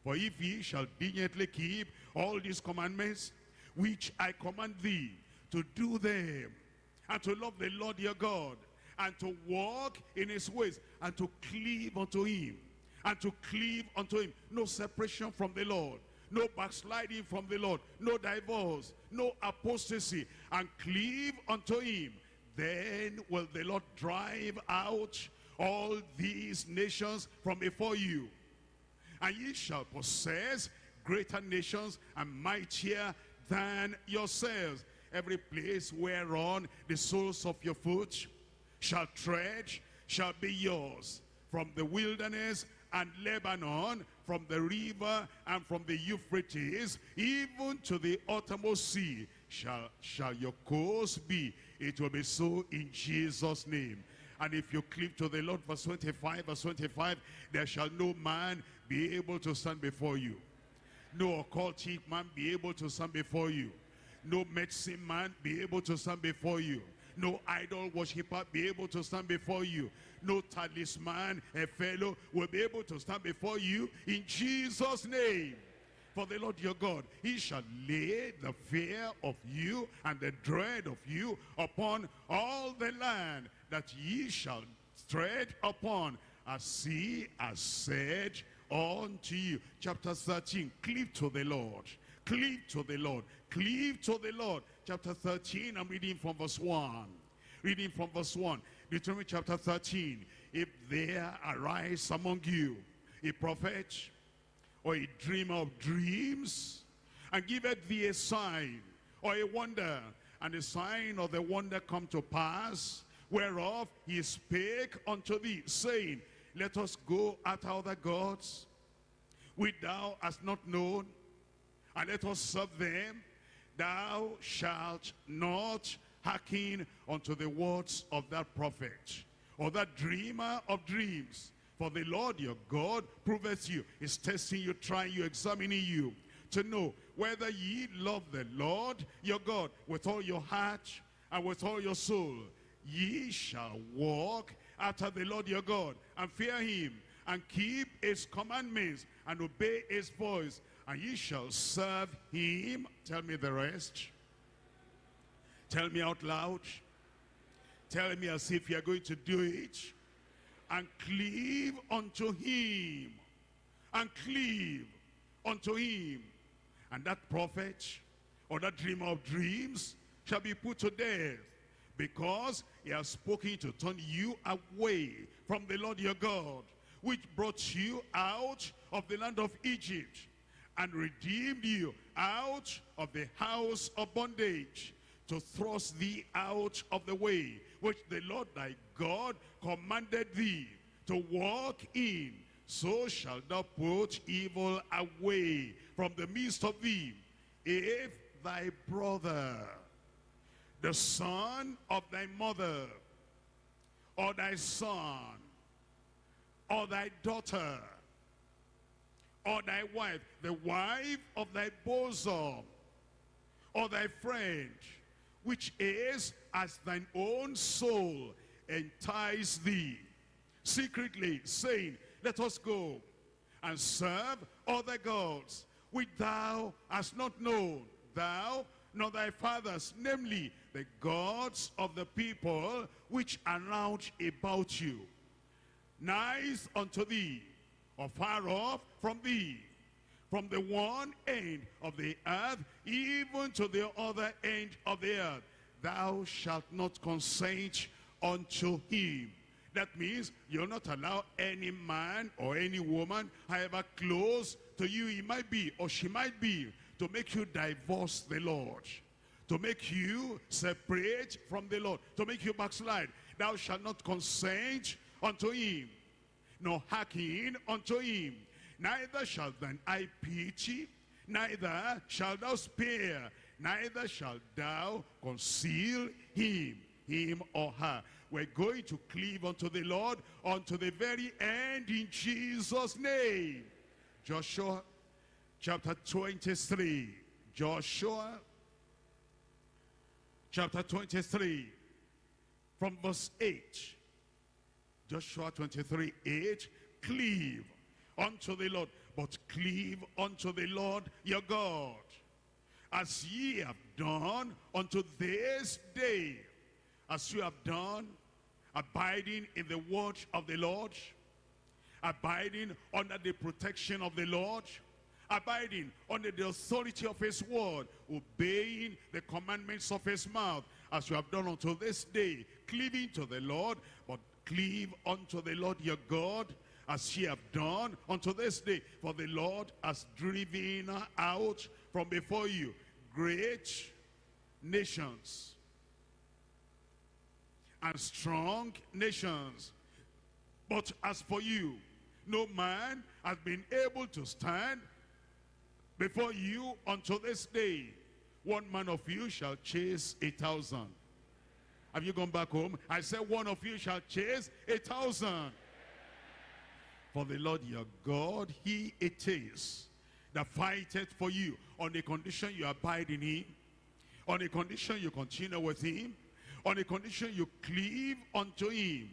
For if ye shall diligently keep all these commandments which I command thee to do them and to love the Lord your God and to walk in his ways and to cleave unto him and to cleave unto him. No separation from the Lord. No backsliding from the Lord. No divorce. No apostasy. And cleave unto him. Then will the Lord drive out all these nations from before you. And ye shall possess greater nations and mightier than yourselves. Every place whereon the soles of your foot shall tread shall be yours. From the wilderness and Lebanon, from the river and from the Euphrates, even to the uttermost sea, shall, shall your course be. It will be so in Jesus' name. And if you cleave to the Lord, verse 25, verse 25, there shall no man be able to stand before you. No occultic man be able to stand before you. No medicine man be able to stand before you. No idol worshiper be able to stand before you. No talisman, a fellow will be able to stand before you in Jesus' name. For the Lord your God, he shall lay the fear of you and the dread of you upon all the land that ye shall tread upon, as he has said unto you. Chapter 13, cleave to the Lord. Cleave to the Lord. Cleave to the Lord. Chapter 13, I'm reading from verse 1. Reading from verse 1. Deuteronomy chapter 13. If there arise among you a prophet or a dreamer of dreams, and giveth thee a sign or a wonder, and the sign of the wonder come to pass, whereof he spake unto thee, saying, Let us go after other gods, which thou hast not known, and let us serve them. Thou shalt not hearken unto the words of that prophet, or that dreamer of dreams. For the Lord your God proveth you, is testing you, trying you, examining you, to know whether ye love the Lord your God with all your heart and with all your soul. Ye shall walk after the Lord your God and fear him and keep his commandments and obey his voice and ye shall serve him. Tell me the rest. Tell me out loud. Tell me as if you're going to do it. And cleave unto him. And cleave unto him. And that prophet or that dreamer of dreams shall be put to death because he has spoken to turn you away from the Lord your God, which brought you out of the land of Egypt and redeemed you out of the house of bondage to thrust thee out of the way which the Lord thy God commanded thee to walk in. So shalt thou put evil away from the midst of thee. If thy brother, the son of thy mother, or thy son, or thy daughter, or thy wife, the wife of thy bosom, or thy friend, which is as thine own soul, entice thee secretly, saying, Let us go and serve other gods, which thou hast not known, thou nor thy fathers, namely the gods of the people which are round about you. Nice unto thee, or far off from thee, from the one end of the earth, even to the other end of the earth. Thou shalt not consent unto him. That means you'll not allow any man or any woman, however close to you he might be or she might be, to make you divorce the Lord, to make you separate from the Lord, to make you backslide. Thou shalt not consent unto him, nor hearken unto him. Neither shall thine eye pity, neither shalt thou spare, neither shalt thou conceal him, him or her. We're going to cleave unto the Lord unto the very end in Jesus' name. Joshua chapter 23. Joshua chapter 23 from verse 8. Joshua 23, 8. Cleave unto the Lord, but cleave unto the Lord your God, as ye have done unto this day, as you have done, abiding in the word of the Lord, abiding under the protection of the Lord, abiding under the authority of his word, obeying the commandments of his mouth, as you have done until this day, cleaving to the Lord, but cleave unto the Lord your God, as ye have done unto this day. For the Lord has driven out from before you great nations and strong nations. But as for you, no man has been able to stand before you until this day. One man of you shall chase a thousand. Have you gone back home? I said one of you shall chase a thousand. For the Lord your God, he it is that fighteth for you on the condition you abide in him, on the condition you continue with him, on the condition you cleave unto him.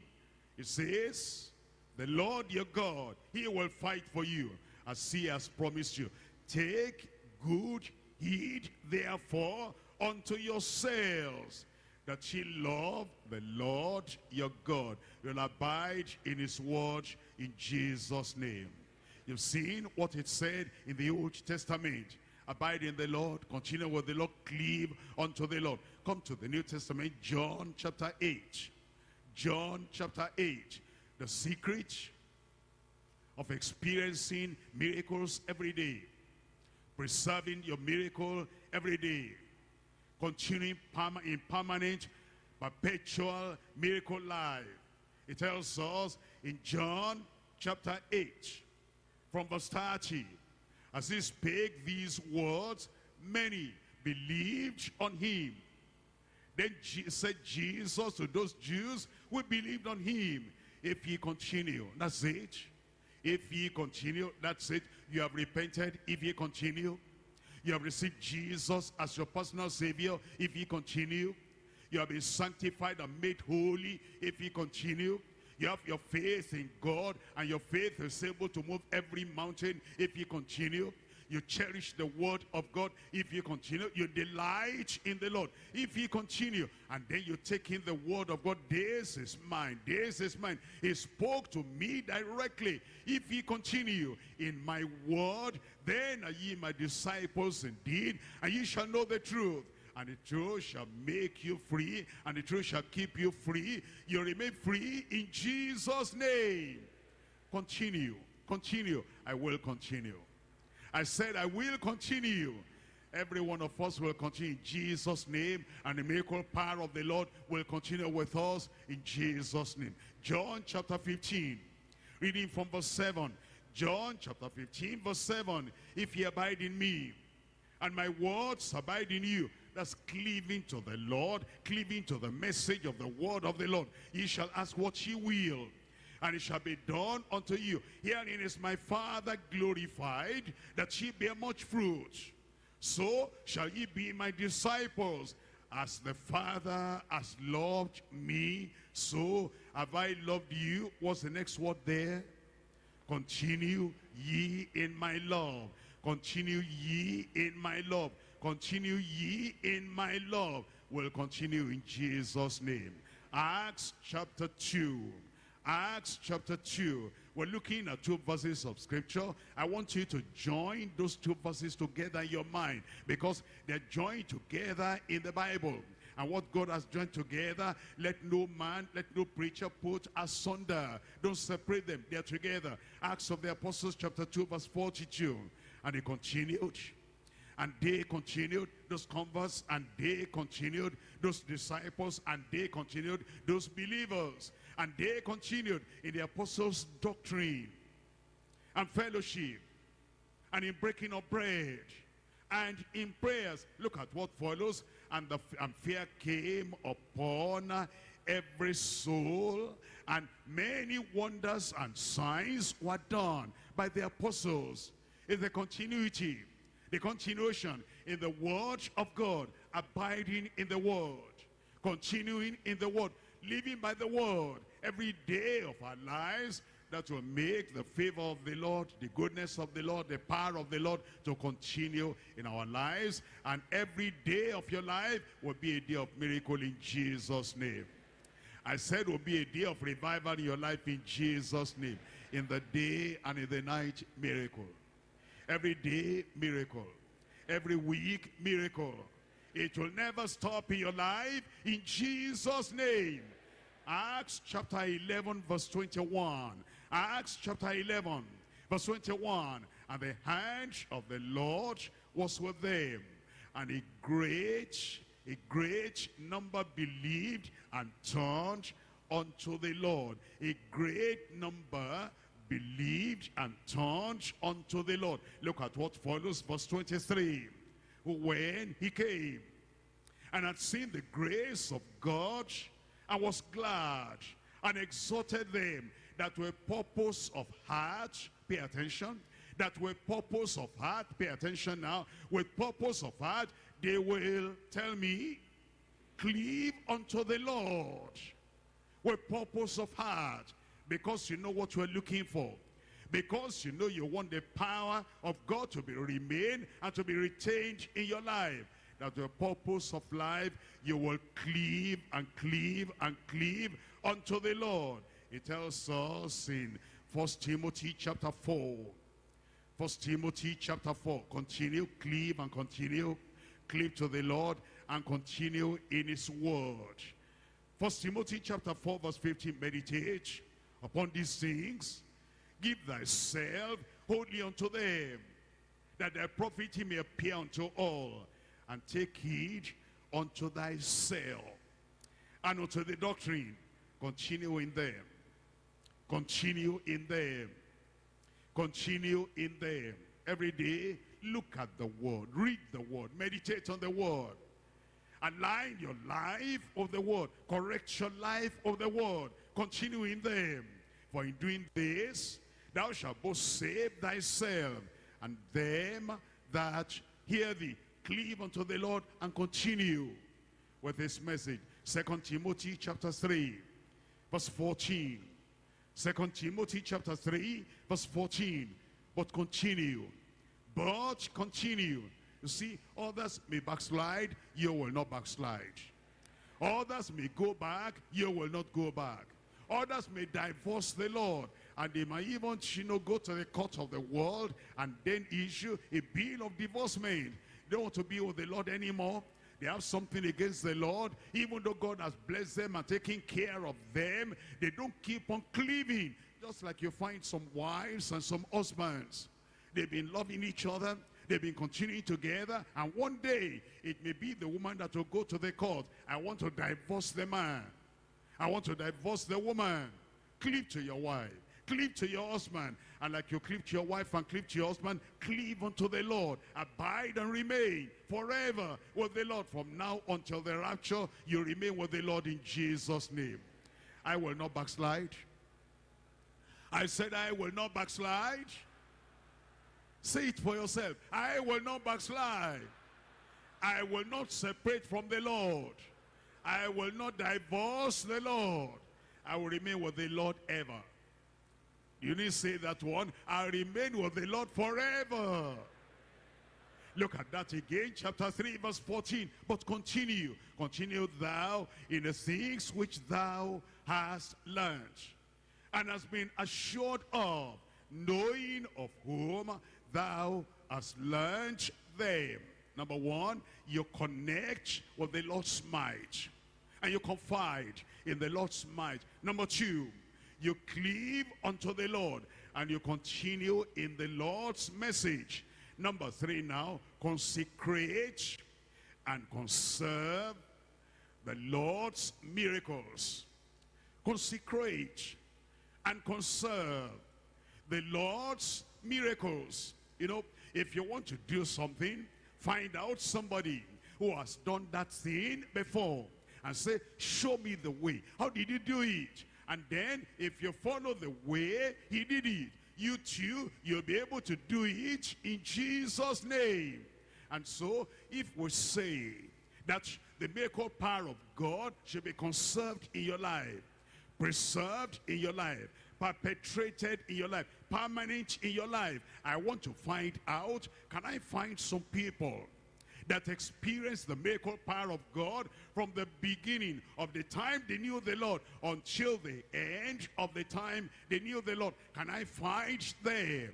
It says, the Lord your God, he will fight for you as he has promised you. Take good heed therefore unto yourselves that ye love the Lord your God. You'll abide in his word in Jesus' name. You've seen what it said in the Old Testament. Abide in the Lord, continue with the Lord, cleave unto the Lord. Come to the New Testament, John chapter 8. John chapter 8. The secret of experiencing miracles every day. Preserving your miracle every day. Continuing in permanent, perpetual miracle life. It tells us in John chapter 8 from verse 30 as he spake these words many believed on him then said Jesus to those Jews who believed on him if ye continue that's it if ye continue that's it. You have repented. If ye continue you have received Jesus as your personal savior. If ye continue you have been sanctified and made holy. If ye continue you have your faith in God and your faith is able to move every mountain. If you continue. You cherish the word of God if you continue. You delight in the Lord if you continue. And then you take in the word of God. This is mine. This is mine. He spoke to me directly. If you continue in my word, then are ye my disciples indeed. And ye shall know the truth and the truth shall make you free, and the truth shall keep you free. You remain free in Jesus' name. Continue, continue. I will continue. I said I will continue. Every one of us will continue in Jesus' name, and the miracle power of the Lord will continue with us in Jesus' name. John chapter 15, reading from verse 7. John chapter 15, verse 7. If ye abide in me, and my words abide in you, that's cleaving to the Lord, cleaving to the message of the word of the Lord. Ye shall ask what ye will, and it shall be done unto you. Herein is my Father glorified, that ye bear much fruit. So shall ye be my disciples. As the Father has loved me, so have I loved you. What's the next word there? Continue ye in my love. Continue ye in my love. Continue ye in my love. We'll continue in Jesus' name. Acts chapter 2. Acts chapter 2. We're looking at two verses of scripture. I want you to join those two verses together in your mind because they're joined together in the Bible. And what God has joined together, let no man, let no preacher put asunder. Don't separate them. They're together. Acts of the Apostles chapter 2 verse 42. And he continued and they continued those converts and they continued those disciples and they continued those believers and they continued in the apostles doctrine and fellowship and in breaking of bread and in prayers. Look at what follows. And the and fear came upon every soul and many wonders and signs were done by the apostles. In the continuity the continuation in the word of God, abiding in the word, continuing in the word, living by the word every day of our lives that will make the favor of the Lord, the goodness of the Lord, the power of the Lord to continue in our lives. And every day of your life will be a day of miracle in Jesus' name. I said will be a day of revival in your life in Jesus' name. In the day and in the night, miracle. Every day, miracle. Every week, miracle. It will never stop in your life in Jesus' name. Acts chapter 11 verse 21. Acts chapter 11 verse 21. And the hand of the Lord was with them. And a great, a great number believed and turned unto the Lord. A great number believed and turned unto the Lord. Look at what follows verse 23. When he came. And had seen the grace of God. And was glad and exhorted them that were purpose of heart, pay attention, that were purpose of heart, pay attention now, with purpose of heart, they will, tell me, cleave unto the Lord with purpose of heart because you know what you're looking for because you know you want the power of God to be remain and to be retained in your life. That the purpose of life you will cleave and cleave and cleave unto the Lord. It tells us in First Timothy chapter 4 First Timothy chapter 4 continue cleave and continue cleave to the Lord and continue in his word. First Timothy chapter 4 verse 15 meditate upon these things give thyself wholly unto them that thy profit may appear unto all and take heed unto thyself and unto the doctrine. Continue in them. Continue in them. Continue in them. Every day look at the word. Read the word. Meditate on the word. Align your life of the word. Correct your life of the word. Continue in them. For in doing this thou shalt both save thyself and them that hear thee. Cleave unto the lord and continue with this message. Second timothy chapter 3 verse 14 second timothy chapter 3 verse 14 but continue but continue. You see, others may backslide, you will not backslide. Others may go back, you will not go back. Others may divorce the Lord, and they might even, you know, go to the court of the world and then issue a bill of divorcement. They don't want to be with the Lord anymore. They have something against the Lord. Even though God has blessed them and taken care of them, they don't keep on cleaving. Just like you find some wives and some husbands. They've been loving each other. They've been continuing together. And one day, it may be the woman that will go to the court. I want to divorce the man. I want to divorce the woman. Cleave to your wife. Cleave to your husband. And like you cleave to your wife and cleave to your husband, cleave unto the Lord. Abide and remain forever with the Lord. From now until the rapture, you remain with the Lord in Jesus' name. I will not backslide. I said I will not backslide. Say it for yourself. I will not backslide. I will not separate from the Lord. I will not divorce the Lord. I will remain with the Lord ever. You need to say that one. I remain with the Lord forever. Look at that again, chapter 3, verse 14. But continue, continue thou in the things which thou hast learned and hast been assured of, knowing of whom thou hast learned them. Number one, you connect with the Lord's might. And you confide in the Lord's might. Number two, you cleave unto the Lord. And you continue in the Lord's message. Number three now, consecrate and conserve the Lord's miracles. Consecrate and conserve the Lord's miracles. You know, if you want to do something, find out somebody who has done that thing before and say, show me the way. How did you do it? And then if you follow the way he did it, you too, you'll be able to do it in Jesus' name. And so if we say that the miracle power of God should be conserved in your life, preserved in your life, perpetrated in your life, permanent in your life. I want to find out, can I find some people that experienced the miracle power of God from the beginning of the time they knew the Lord until the end of the time they knew the Lord. Can I find them?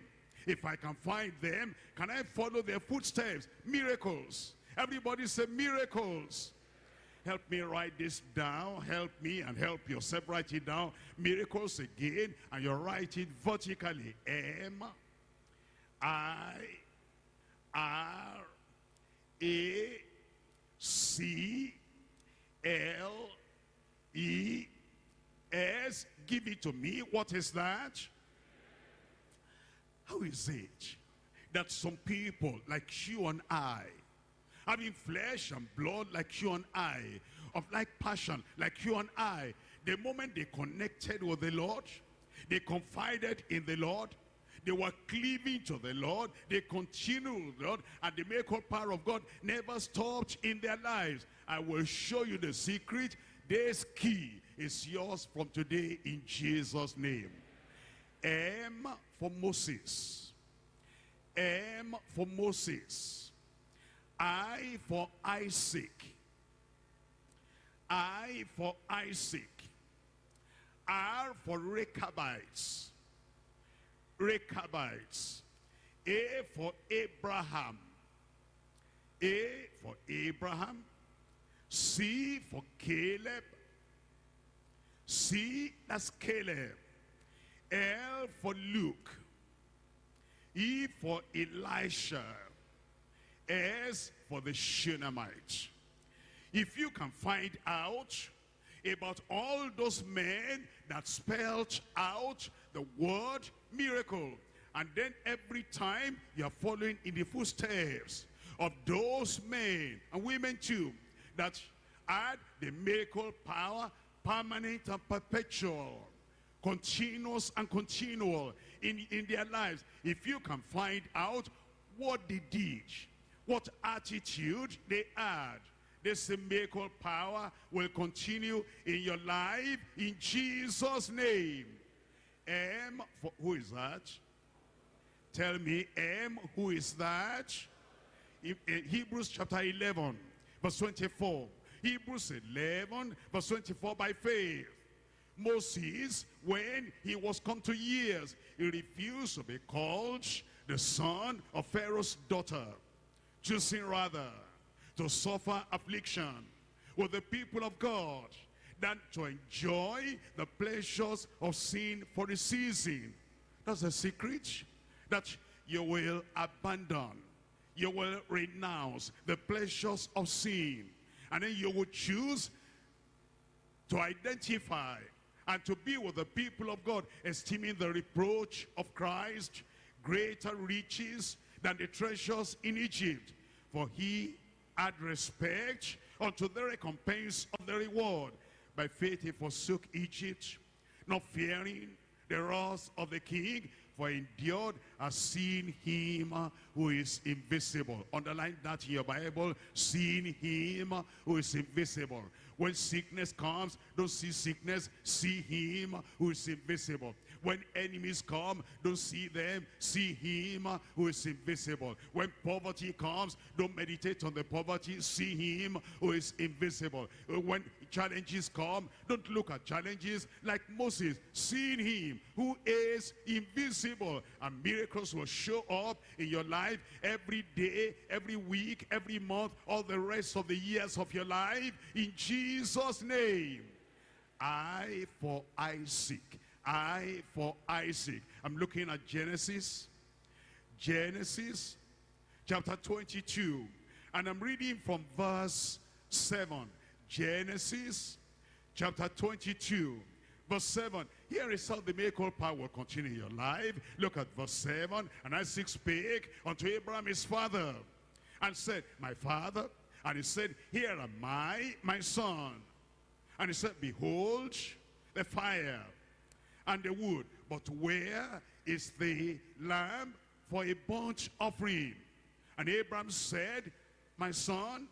If I can find them, can I follow their footsteps? Miracles. Everybody say miracles. Help me write this down. Help me and help yourself write it down. Miracles again. And you write it vertically. M I R A C L E S. Give it to me. What is that? How is it that some people like you and I, having flesh and blood like you and I, of like passion like you and I, the moment they connected with the Lord, they confided in the Lord, they were cleaving to the Lord, they continued Lord, and the miracle power of God never stopped in their lives. I will show you the secret. This key is yours from today in Jesus' name. M for Moses. M for Moses. I for Isaac. I for Isaac. R for Rechabites. Rechabites. A for Abraham. A for Abraham. C for Caleb. C, that's Caleb. L for Luke. E for Elisha. S for the Shunammite. If you can find out about all those men that spelled out the word miracle, and then every time you're following in the footsteps of those men and women too, that had the miracle power, permanent and perpetual continuous and continual in, in their lives. If you can find out what they did, what attitude they had, this miracle power will continue in your life in Jesus' name. M, for, who is that? Tell me, M, who is that? In, in eh, Hebrews chapter 11, verse 24. Hebrews 11, verse 24, by faith. Moses, when he was come to years, he refused to be called the son of Pharaoh's daughter, choosing rather to suffer affliction with the people of God than to enjoy the pleasures of sin for a season. That's the secret that you will abandon. You will renounce the pleasures of sin. And then you will choose to identify and to be with the people of God, esteeming the reproach of Christ greater riches than the treasures in Egypt. For he had respect unto the recompense of the reward. By faith he forsook Egypt, not fearing the wrath of the king, for endured as seen him who is invisible. Underline that in your Bible, seeing him who is invisible. When sickness comes, don't see sickness, see him who is invisible. When enemies come, don't see them, see him who is invisible. When poverty comes, don't meditate on the poverty, see him who is invisible. When challenges come, don't look at challenges like Moses, seeing him who is invisible. And miracles will show up in your life every day, every week, every month, all the rest of the years of your life. In Jesus' name. I for Isaac. I for Isaac. I'm looking at Genesis. Genesis chapter 22. And I'm reading from verse 7. Genesis chapter 22 verse 7 here is how the miracle power will continue in your life look at verse 7 and Isaac spake unto Abraham his father and said my father and he said here am I my son and he said behold the fire and the wood but where is the lamb for a burnt offering and Abraham said my son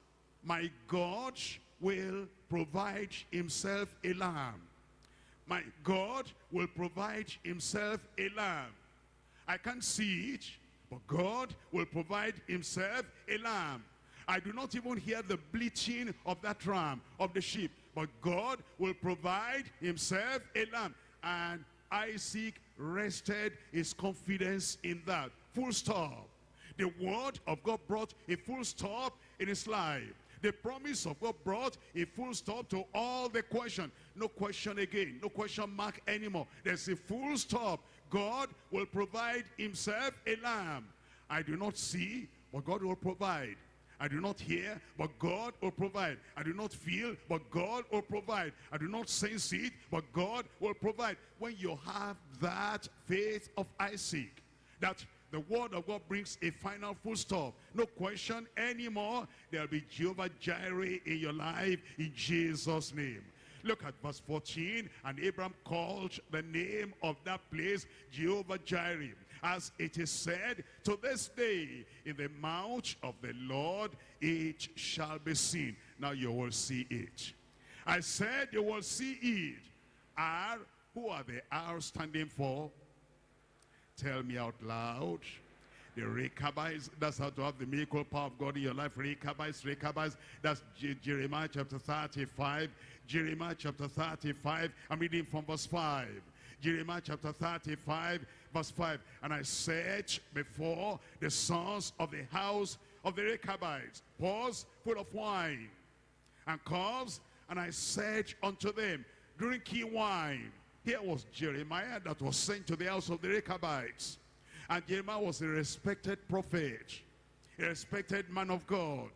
my God will provide himself a lamb. My God will provide himself a lamb. I can't see it, but God will provide himself a lamb. I do not even hear the bleating of that ram, of the sheep. But God will provide himself a lamb. And Isaac rested his confidence in that. Full stop. The word of God brought a full stop in his life. The promise of God brought a full stop to all the question. No question again. No question mark anymore. There's a full stop. God will provide himself a lamb. I do not see, but God will provide. I do not hear, but God will provide. I do not feel, but God will provide. I do not sense it, but God will provide. When you have that faith of Isaac, that the word of God brings a final full stop. No question anymore. There'll be Jehovah Jireh in your life in Jesus' name. Look at verse 14. And Abraham called the name of that place Jehovah Jireh. As it is said, to this day, in the mouth of the Lord, it shall be seen. Now you will see it. I said you will see it. R, who are the R standing for? Tell me out loud. The Rechabites, that's how to have the miracle power of God in your life. Rechabites, Rechabites, that's J Jeremiah chapter 35. Jeremiah chapter 35, I'm reading from verse 5. Jeremiah chapter 35, verse 5. And I said before the sons of the house of the Rechabites, pause full of wine and cups, and I said unto them, drink ye wine. Here was Jeremiah that was sent to the house of the Rechabites. And Jeremiah was a respected prophet, a respected man of God,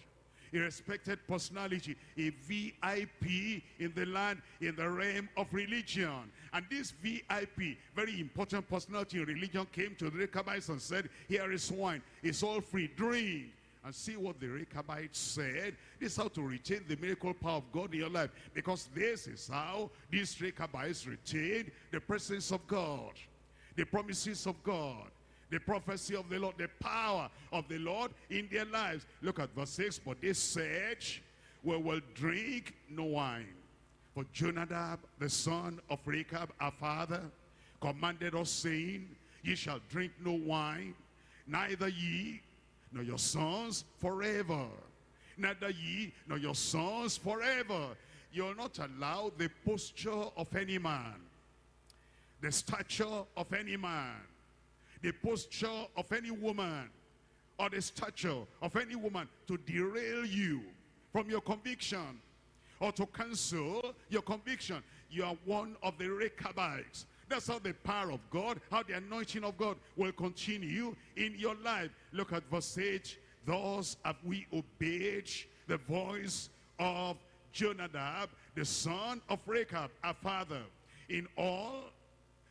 a respected personality, a VIP in the land, in the realm of religion. And this VIP, very important personality in religion, came to the Rechabites and said, here is wine, it's all free, drink. And see what the Rechabites said. This is how to retain the miracle power of God in your life. Because this is how these Rechabites retained the presence of God. The promises of God the prophecy of the Lord, the power of the Lord in their lives. Look at verse 6. But they said, we will drink no wine. For Jonadab, the son of Rechab, our father, commanded us, saying, Ye shall drink no wine, neither ye nor your sons forever. Neither ye nor your sons forever. You'll not allow the posture of any man, the stature of any man, the posture of any woman or the stature of any woman to derail you from your conviction or to cancel your conviction. You are one of the Rechabites. That's how the power of God, how the anointing of God will continue in your life. Look at verse 8. Thus have we obeyed the voice of Jonadab, the son of Rechab, our father, in all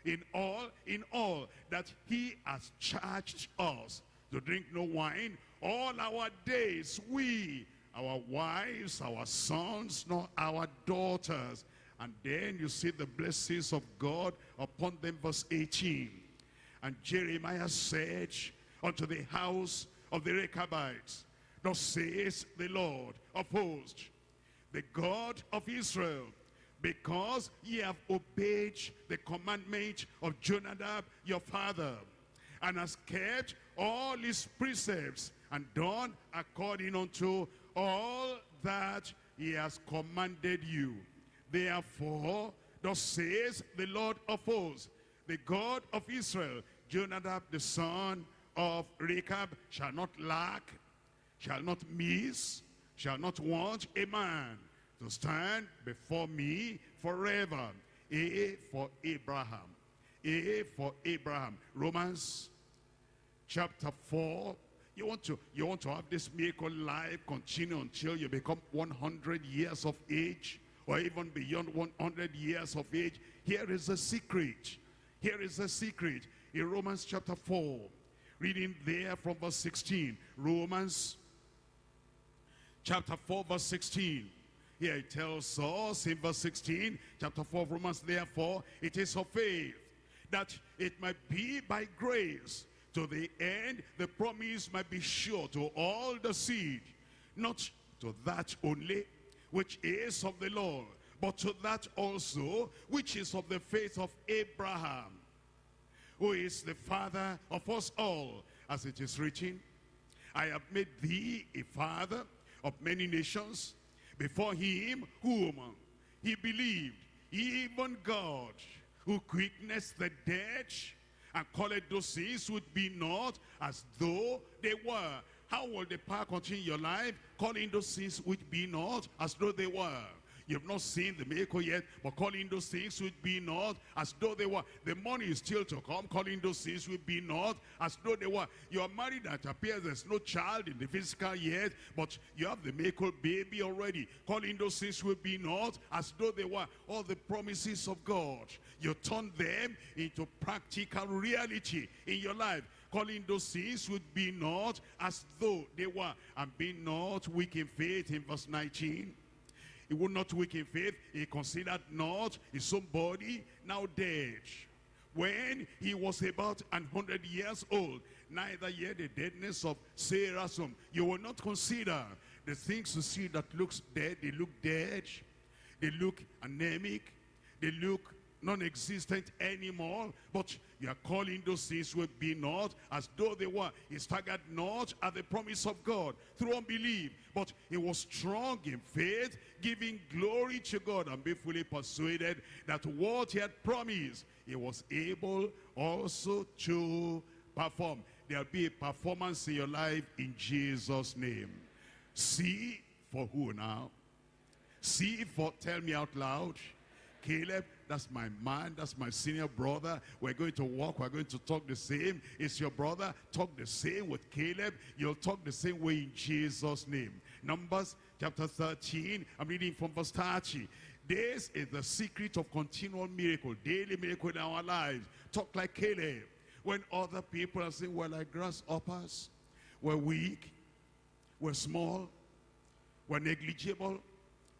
in all, in all, that he has charged us to drink no wine all our days. We, our wives, our sons, nor our daughters. And then you see the blessings of God upon them, verse 18. And Jeremiah said unto the house of the Rechabites, Thus says the Lord of hosts, the God of Israel, because ye have obeyed the commandment of Jonadab your father, and has kept all his precepts, and done according unto all that he has commanded you. Therefore, thus says the Lord of hosts, the God of Israel, Jonadab the son of Rechab shall not lack, shall not miss, shall not want a man to stand before me forever. A for Abraham. A for Abraham. Romans chapter 4. You want to you want to have this miracle life continue until you become 100 years of age or even beyond 100 years of age. Here is a secret. Here is a secret in Romans chapter 4. Reading there from verse 16. Romans chapter 4 verse 16. Here it tells us in verse 16, chapter 4 of Romans, therefore, it is of faith that it might be by grace to the end the promise might be sure to all the seed, not to that only which is of the Lord, but to that also which is of the faith of Abraham, who is the father of us all, as it is written, I have made thee a father of many nations, before him whom he believed, even God, who quickeneth the dead, and called those things would be not as though they were. How will the power continue your life? Calling those things which be not as though they were. You've not seen the miracle yet, but calling those things which be not as though they were. The money is still to come, calling those things which be not as though they were. You are married that appears there's no child in the physical yet, but you have the miracle baby already. Calling those things which be not as though they were. All the promises of God, you turn them into practical reality in your life calling those things would be not as though they were and be not weak in faith in verse 19 he would not weak in faith. He considered not his own body now dead. When he was about an hundred years old, neither yet the deadness of Sarah's. You will not consider the things you see that looks dead. They look dead. They look anemic. They look non-existent anymore. But you are calling those things will be not as though they were. He staggered not at the promise of God through unbelief. But he was strong in faith, giving glory to God and be fully persuaded that what he had promised, he was able also to perform. There'll be a performance in your life in Jesus' name. See for who now? See for, tell me out loud. Caleb, that's my man, that's my senior brother. We're going to walk, we're going to talk the same. It's your brother, talk the same with Caleb. You'll talk the same way in Jesus' name. Numbers chapter 13, I'm reading from verse 30. This is the secret of continual miracle, daily miracle in our lives. Talk like Caleb. When other people are saying, we're like grasshoppers, we're weak, we're small, we're negligible,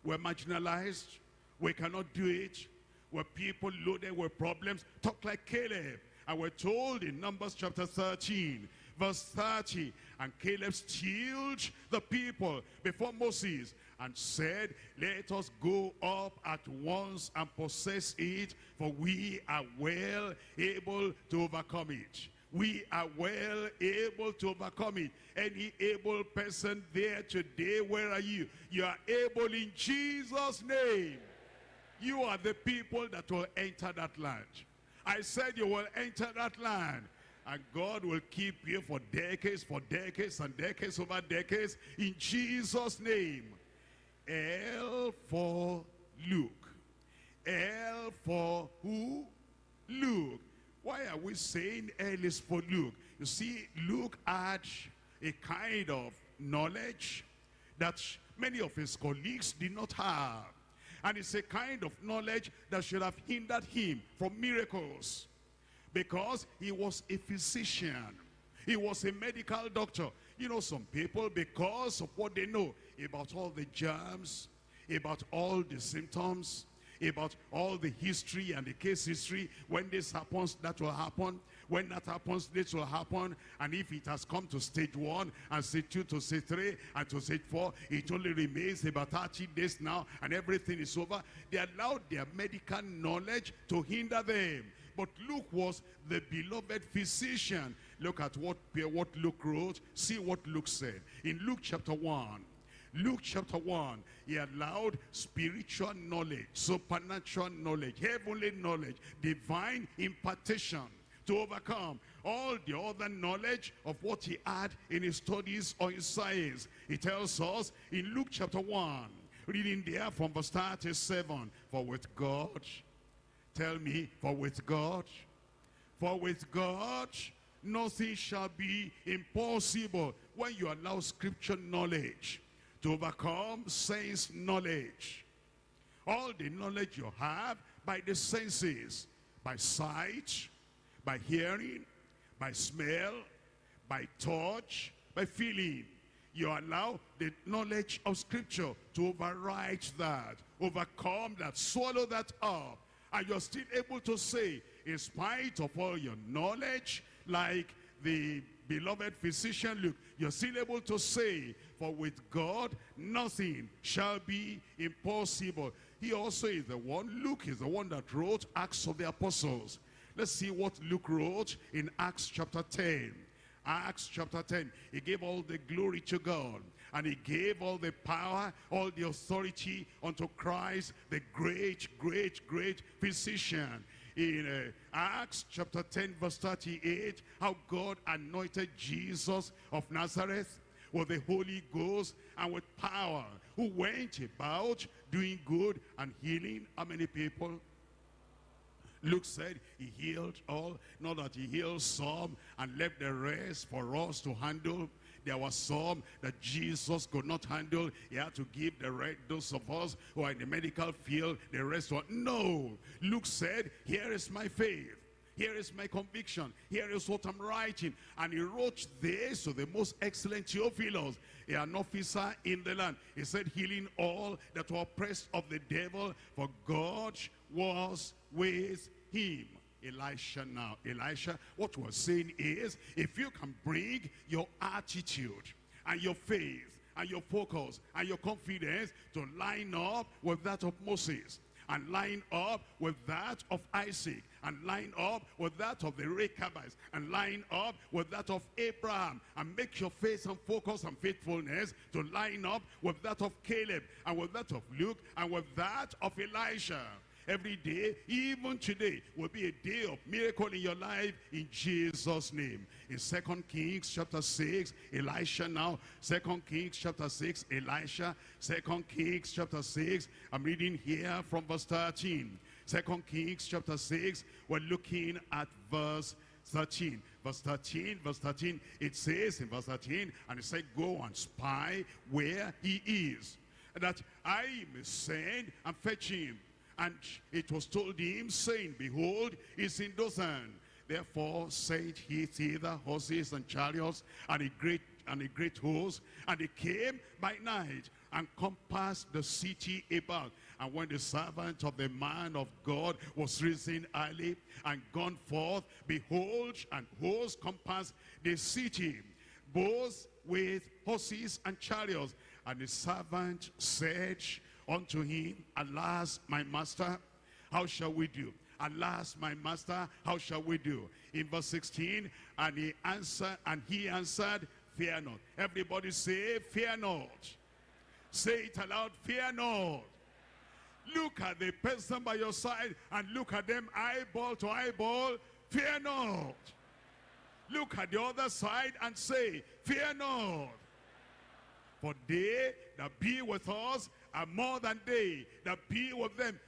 we're marginalized, we cannot do it. We're people loaded with problems. Talk like Caleb. And we're told in Numbers chapter 13, verse 30, and Caleb stilled the people before Moses and said, let us go up at once and possess it, for we are well able to overcome it. We are well able to overcome it. Any able person there today, where are you? You are able in Jesus' name. You are the people that will enter that land. I said you will enter that land. And God will keep you for decades, for decades and decades over decades. In Jesus' name. L for Luke. L for who? Luke. Why are we saying L is for Luke? You see, Luke had a kind of knowledge that many of his colleagues did not have. And it's a kind of knowledge that should have hindered him from miracles. Because he was a physician. He was a medical doctor. You know, some people, because of what they know about all the germs, about all the symptoms, about all the history and the case history, when this happens, that will happen. When that happens, this will happen. And if it has come to stage one and stage two to stage three and to stage four, it only remains about 30 days now and everything is over. They allowed their medical knowledge to hinder them. But Luke was the beloved physician. Look at what, what Luke wrote. See what Luke said. In Luke chapter 1, Luke chapter 1, he allowed spiritual knowledge, supernatural knowledge, heavenly knowledge, divine impartation to overcome all the other knowledge of what he had in his studies or his science. He tells us in Luke chapter 1, reading there from verse 37, for with God, tell me, for with God, for with God, nothing shall be impossible when you allow scripture knowledge to overcome sense knowledge. All the knowledge you have by the senses, by sight, by hearing, by smell, by touch, by feeling. You allow the knowledge of scripture to override that, overcome that, swallow that up. And you're still able to say, in spite of all your knowledge, like the beloved physician Luke, you're still able to say, for with God, nothing shall be impossible. He also is the one, Luke is the one that wrote Acts of the Apostles. Let's see what Luke wrote in Acts chapter 10. Acts chapter 10, he gave all the glory to God. And he gave all the power, all the authority unto Christ, the great, great, great physician. In uh, Acts chapter 10 verse 38, how God anointed Jesus of Nazareth with the Holy Ghost and with power, who went about doing good and healing how many people? Luke said he healed all, not that he healed some and left the rest for us to handle. There was some that Jesus could not handle. He had to give the rest, those of us who are in the medical field, the rest were, no. Luke said, here is my faith. Here is my conviction. Here is what I'm writing. And he wrote this to the most excellent Theophilus, an officer in the land. He said, healing all that were oppressed of the devil, for God was with him. Elisha now. Elisha, what we're saying is, if you can bring your attitude and your faith and your focus and your confidence to line up with that of Moses and line up with that of Isaac and line up with that of the Rechabites and line up with that of Abraham and make your face and focus and faithfulness to line up with that of Caleb and with that of Luke and with that of Elisha every day, even today, will be a day of miracle in your life in Jesus' name. In Second Kings chapter 6, Elisha now. Second Kings chapter 6, Elisha. Second Kings chapter 6, I'm reading here from verse 13. Second Kings chapter 6, we're looking at verse 13. Verse 13, verse 13, it says in verse 13, and it said, go and spy where he is, that I may send and fetch him. And it was told him, saying, Behold, he's in Dothan. Therefore said he thither horses and chariots and a great and a great host. And they came by night and compassed the city about. And when the servant of the man of God was risen early and gone forth, behold, and hosts compassed the city, both with horses and chariots. And the servant said, unto him, Alas, my master, how shall we do? Alas, my master, how shall we do? In verse 16, and he answered, and he answered, Fear not. Everybody say, Fear not. Say it aloud, fear not. Look at the person by your side and look at them eyeball to eyeball. Fear not. Look at the other side and say, Fear not. For they that be with us are more than they that be with them.